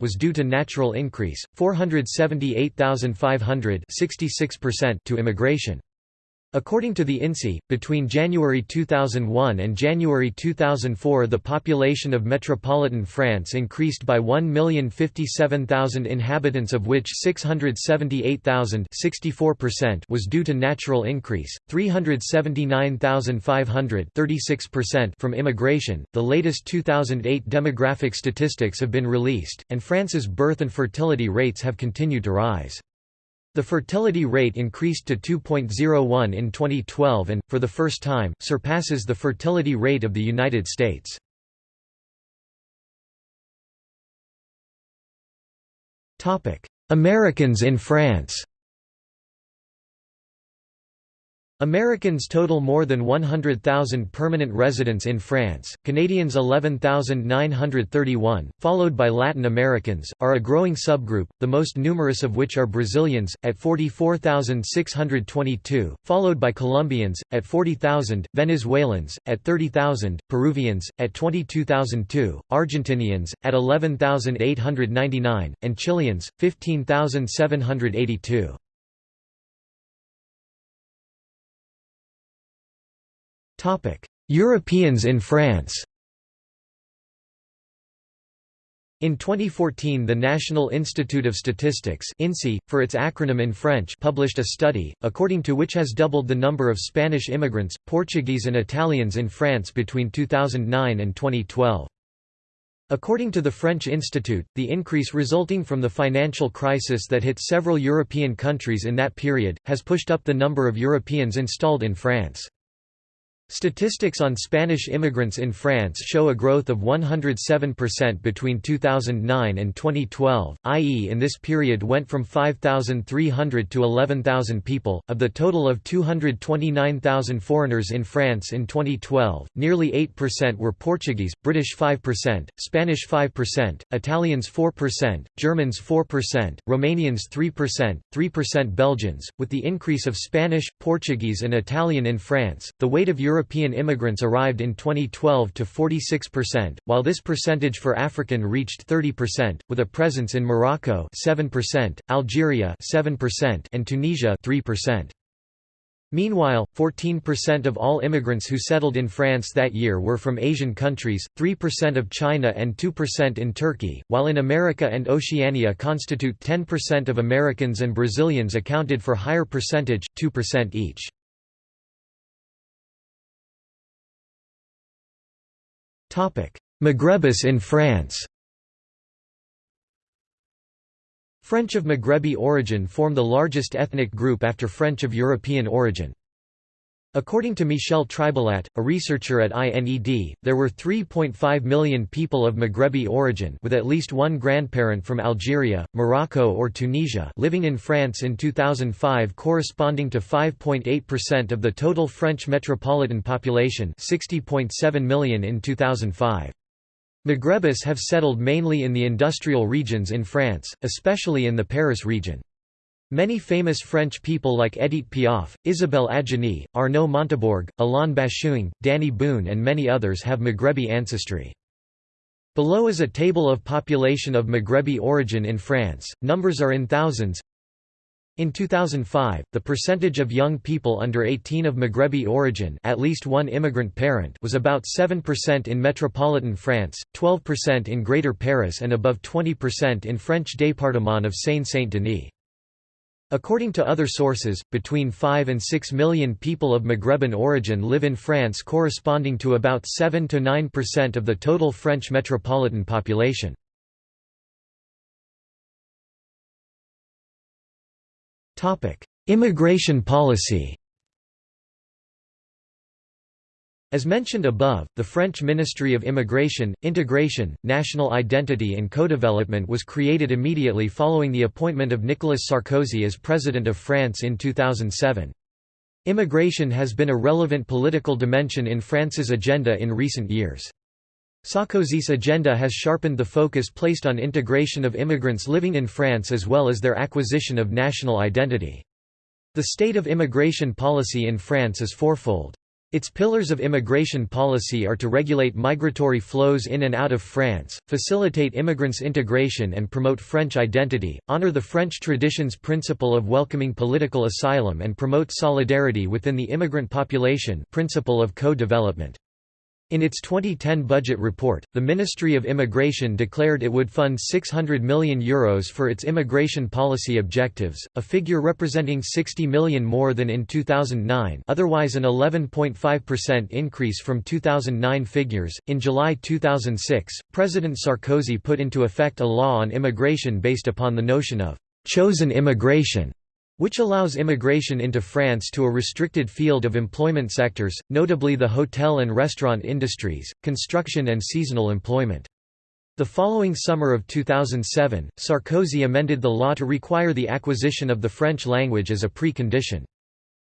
A: was due to natural increase, 478,500 to immigration. According to the INSEE, between January 2001 and January 2004 the population of metropolitan France increased by 1,057,000 inhabitants of which 678,000 was due to natural increase, 379,500 from immigration. The latest 2008 demographic statistics have been released, and France's birth and fertility rates have continued to rise. The fertility rate increased to 2.01 in 2012 and, for the first time, surpasses the fertility rate of the United States. Americans in France Americans total more than 100,000 permanent residents in France, Canadians 11,931, followed by Latin Americans, are a growing subgroup, the most numerous of which are Brazilians, at 44,622, followed by Colombians, at 40,000, Venezuelans, at 30,000, Peruvians, at 22,002, Argentinians, at 11,899, and Chileans, 15,782. Europeans in France In 2014 the National Institute of Statistics INSEE, for its acronym in French published a study, according to which has doubled the number of Spanish immigrants, Portuguese and Italians in France between 2009 and 2012. According to the French Institute, the increase resulting from the financial crisis that hit several European countries in that period, has pushed up the number of Europeans installed in France. Statistics on Spanish immigrants in France show a growth of 107% between 2009 and 2012, i.e., in this period went from 5,300 to 11,000 people. Of the total of 229,000 foreigners in France in 2012, nearly 8% were Portuguese, British 5%, Spanish 5%, Italians 4%, Germans 4%, Romanians 3%, 3% Belgians. With the increase of Spanish, Portuguese, and Italian in France, the weight of Europe European immigrants arrived in 2012 to 46%, while this percentage for African reached 30%, with a presence in Morocco 7%, Algeria 7%, and Tunisia 3%. Meanwhile, 14% of all immigrants who settled in France that year were from Asian countries, 3% of China and 2% in Turkey, while in America and Oceania constitute 10% of Americans and Brazilians accounted for higher percentage, 2% each. Maghrebis in France French of Maghrebi origin form the largest ethnic group after French of European origin. According to Michèle Tribalat, a researcher at INED, there were 3.5 million people of Maghrebi origin with at least one grandparent from Algeria, Morocco or Tunisia living in France in 2005 corresponding to 5.8% of the total French metropolitan population 60.7 million in 2005. Maghrebis have settled mainly in the industrial regions in France, especially in the Paris region. Many famous French people like Edith Piaf, Isabelle Adjani, Arnaud Montebourg, Alain Bashung, Dany Boon and many others have Maghrebi ancestry. Below is a table of population of Maghrebi origin in France, numbers are in thousands. In 2005, the percentage of young people under 18 of Maghrebi origin at least one immigrant parent was about 7% in metropolitan France, 12% in Greater Paris and above 20% in French département of Seine-Saint-Denis. According to other sources, between 5 and 6 million people of Maghreban origin live in France corresponding to about 7–9% of the total French metropolitan population. Immigration policy As mentioned above, the French Ministry of Immigration, Integration, National Identity and Co-Development was created immediately following the appointment of Nicolas Sarkozy as President of France in 2007. Immigration has been a relevant political dimension in France's agenda in recent years. Sarkozy's agenda has sharpened the focus placed on integration of immigrants living in France as well as their acquisition of national identity. The state of immigration policy in France is fourfold. Its pillars of immigration policy are to regulate migratory flows in and out of France, facilitate immigrants' integration and promote French identity, honor the French tradition's principle of welcoming political asylum and promote solidarity within the immigrant population principle of co-development. In its 2010 budget report, the Ministry of Immigration declared it would fund €600 million Euros for its immigration policy objectives, a figure representing 60 million more than in 2009 otherwise an 11.5% increase from 2009 figures. In July 2006, President Sarkozy put into effect a law on immigration based upon the notion of «chosen immigration» which allows immigration into France to a restricted field of employment sectors, notably the hotel and restaurant industries, construction and seasonal employment. The following summer of 2007, Sarkozy amended the law to require the acquisition of the French language as a precondition.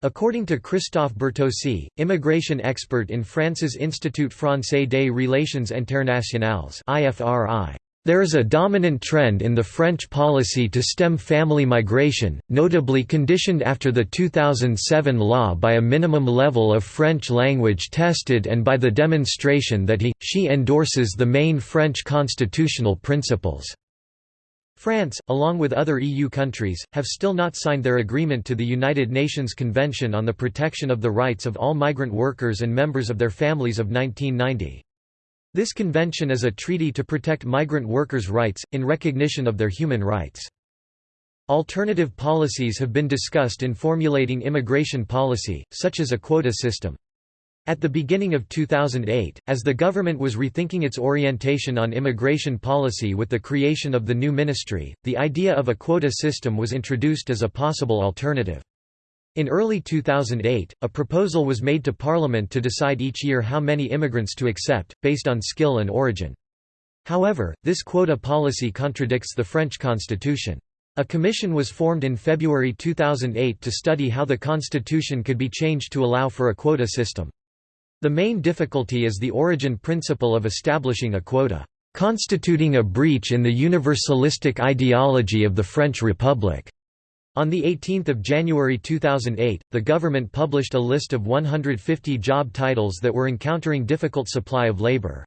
A: According to Christophe Bertossi, immigration expert in France's Institut Français des Relations Internationales IFRI, there is a dominant trend in the French policy to stem family migration, notably conditioned after the 2007 law by a minimum level of French language tested and by the demonstration that he, she endorses the main French constitutional principles. France, along with other EU countries, have still not signed their agreement to the United Nations Convention on the Protection of the Rights of All Migrant Workers and Members of Their Families of 1990. This convention is a treaty to protect migrant workers' rights, in recognition of their human rights. Alternative policies have been discussed in formulating immigration policy, such as a quota system. At the beginning of 2008, as the government was rethinking its orientation on immigration policy with the creation of the new ministry, the idea of a quota system was introduced as a possible alternative. In early 2008, a proposal was made to Parliament to decide each year how many immigrants to accept, based on skill and origin. However, this quota policy contradicts the French constitution. A commission was formed in February 2008 to study how the constitution could be changed to allow for a quota system. The main difficulty is the origin principle of establishing a quota, constituting a breach in the universalistic ideology of the French Republic. On 18 January 2008, the government published a list of 150 job titles that were encountering difficult supply of labor.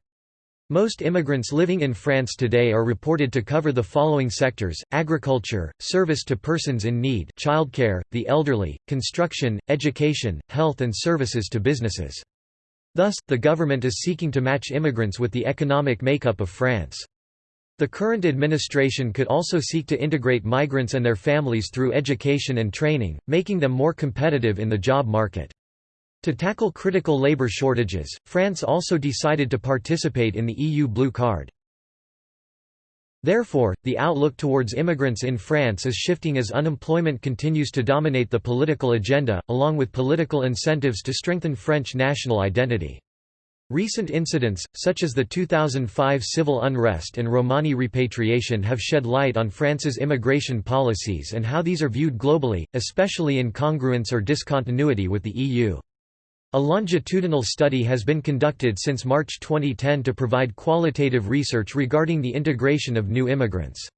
A: Most immigrants living in France today are reported to cover the following sectors, agriculture, service to persons in need childcare, the elderly, construction, education, health and services to businesses. Thus, the government is seeking to match immigrants with the economic makeup of France. The current administration could also seek to integrate migrants and their families through education and training, making them more competitive in the job market. To tackle critical labor shortages, France also decided to participate in the EU Blue Card. Therefore, the outlook towards immigrants in France is shifting as unemployment continues to dominate the political agenda, along with political incentives to strengthen French national identity. Recent incidents, such as the 2005 civil unrest and Romani repatriation have shed light on France's immigration policies and how these are viewed globally, especially in congruence or discontinuity with the EU. A longitudinal study has been conducted since March 2010 to provide qualitative research regarding the integration of new immigrants.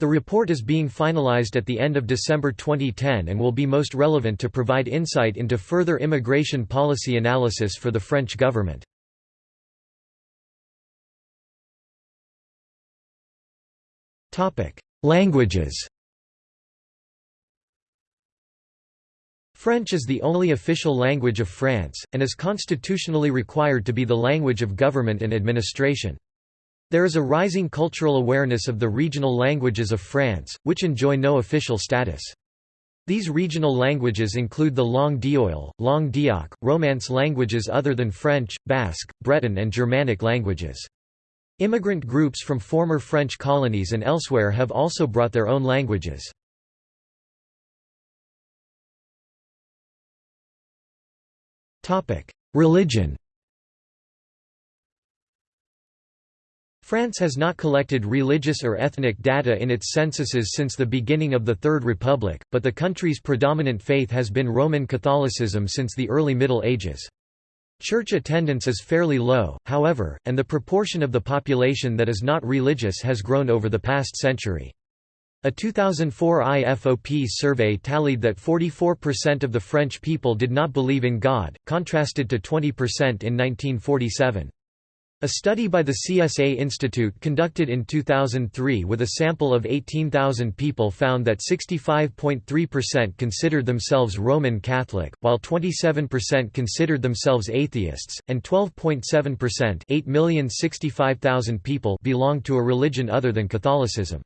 A: The report is being finalized at the end of December 2010 and will be most relevant to provide insight into further immigration policy analysis for the French government. Languages French is the only official language of France, and is constitutionally required to be the language of government and administration. There is a rising cultural awareness of the regional languages of France, which enjoy no official status. These regional languages include the Langue d'Oil, Langue d'Oc, Romance languages other than French, Basque, Breton and Germanic languages. Immigrant groups from former French colonies and elsewhere have also brought their own languages. Religion France has not collected religious or ethnic data in its censuses since the beginning of the Third Republic, but the country's predominant faith has been Roman Catholicism since the early Middle Ages. Church attendance is fairly low, however, and the proportion of the population that is not religious has grown over the past century. A 2004 IFOP survey tallied that 44% of the French people did not believe in God, contrasted to 20% in 1947. A study by the CSA Institute conducted in 2003 with a sample of 18,000 people found that 65.3% considered themselves Roman Catholic, while 27% considered themselves atheists, and 12.7% people belonged to a religion other than Catholicism.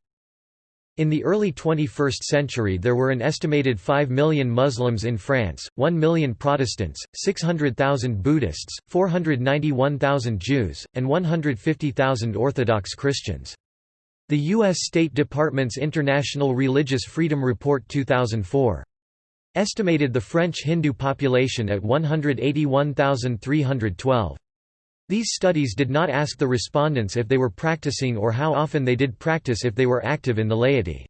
A: In the early 21st century there were an estimated 5 million Muslims in France, 1 million Protestants, 600,000 Buddhists, 491,000 Jews, and 150,000 Orthodox Christians. The U.S. State Department's International Religious Freedom Report 2004 estimated the French Hindu population at 181,312. These studies did not ask the respondents if they were practicing or how often they did practice if they were active in the laity.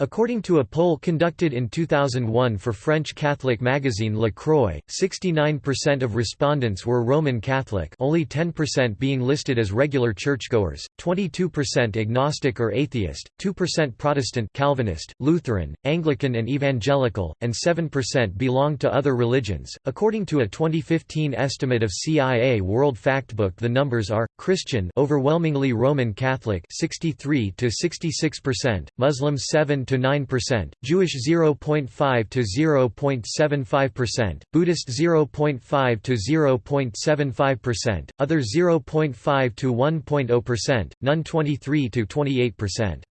A: According to a poll conducted in 2001 for French Catholic magazine La Croix, 69% of respondents were Roman Catholic only 10% being listed as regular churchgoers, 22% agnostic or atheist, 2% Protestant Calvinist, Lutheran, Anglican and Evangelical, and 7% belonged to other religions. According to a 2015 estimate of CIA World Factbook the numbers are, Christian overwhelmingly Roman Catholic 63 to 66%, Muslim 7 to 9%, Jewish 0.5 to 0.75%, Buddhist 0.5 to 0.75%, other 0.5 to 1.0%, none 23 to 28%.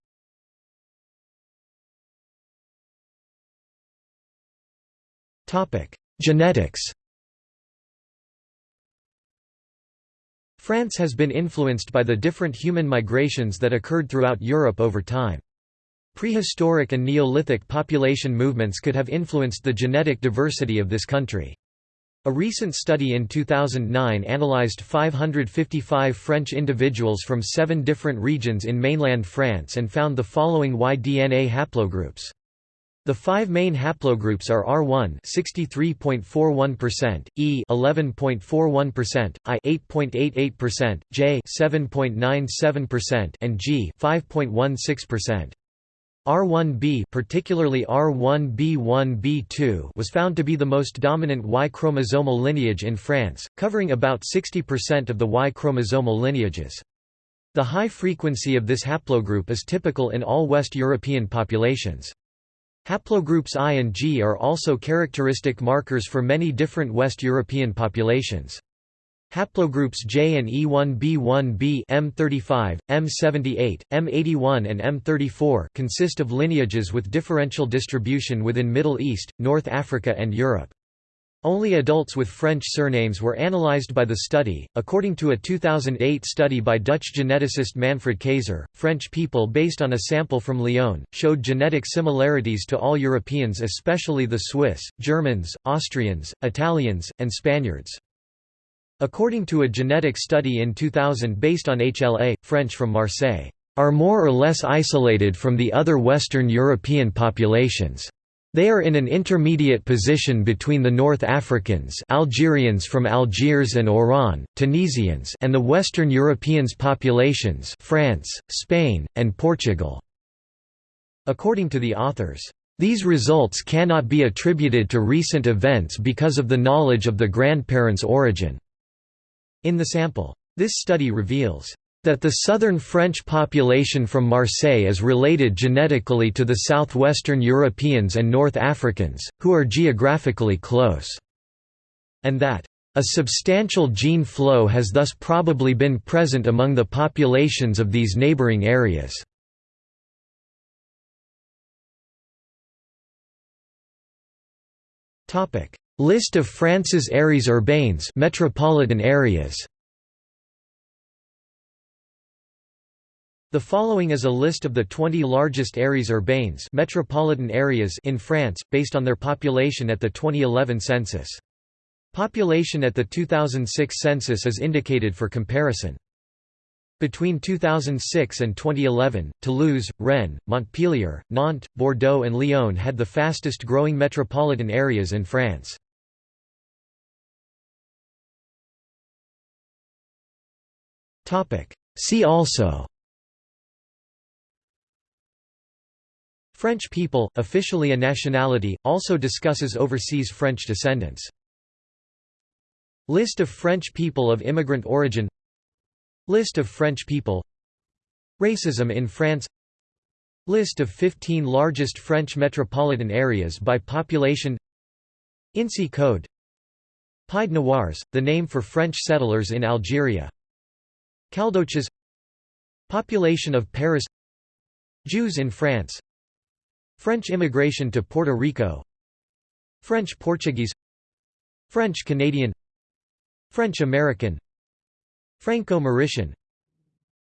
A: Topic: Genetics. France has been influenced by the different human migrations that occurred throughout Europe over time. Prehistoric and Neolithic population movements could have influenced the genetic diversity of this country. A recent study in 2009 analyzed 555 French individuals from seven different regions in mainland France and found the following Y-DNA haplogroups. The five main haplogroups are R1 63.41%, E 11.41%, I 8.88%, J 7.97%, and G 5.16%. R1b particularly R1b1b2 was found to be the most dominant Y chromosomal lineage in France, covering about 60% of the Y chromosomal lineages. The high frequency of this haplogroup is typical in all West European populations. Haplogroups I and G are also characteristic markers for many different West European populations. Haplogroups J and E1b1b M35, M78, M81 and M34 consist of lineages with differential distribution within Middle East, North Africa and Europe. Only adults with French surnames were analyzed by the study. According to a 2008 study by Dutch geneticist Manfred Kayser, French people based on a sample from Lyon showed genetic similarities to all Europeans, especially the Swiss, Germans, Austrians, Italians, and Spaniards. According to a genetic study in 2000 based on HLA, French from Marseille are more or less isolated from the other Western European populations. They are in an intermediate position between the North Africans Algerians from Algiers and Oran, Tunisians and the Western Europeans populations France, Spain, and Portugal. According to the authors, these results cannot be attributed to recent events because of the knowledge of the grandparents' origin. In the sample, this study reveals that the southern French population from Marseille is related genetically to the southwestern Europeans and North Africans, who are geographically close, and that a substantial gene flow has thus probably been present among the populations of these neighboring areas. List of France's aires urbaines metropolitan areas The following is a list of the 20 largest aires urbaines metropolitan areas in France, based on their population at the 2011 census. Population at the 2006 census is indicated for comparison. Between 2006 and 2011, Toulouse, Rennes, Montpellier, Nantes, Bordeaux and Lyon had the fastest growing metropolitan areas in France. See also. French people, officially a nationality, also discusses overseas French descendants. List of French people of immigrant origin. List of French people. Racism in France. List of 15 largest French metropolitan areas by population. INSEE code. Pied Noirs, the name for French settlers in Algeria Caldoches. Population of Paris. Jews in France. French immigration to Puerto Rico. French-Portuguese French-Canadian French-American Franco-Mauritian.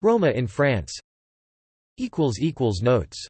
A: Roma in France. Notes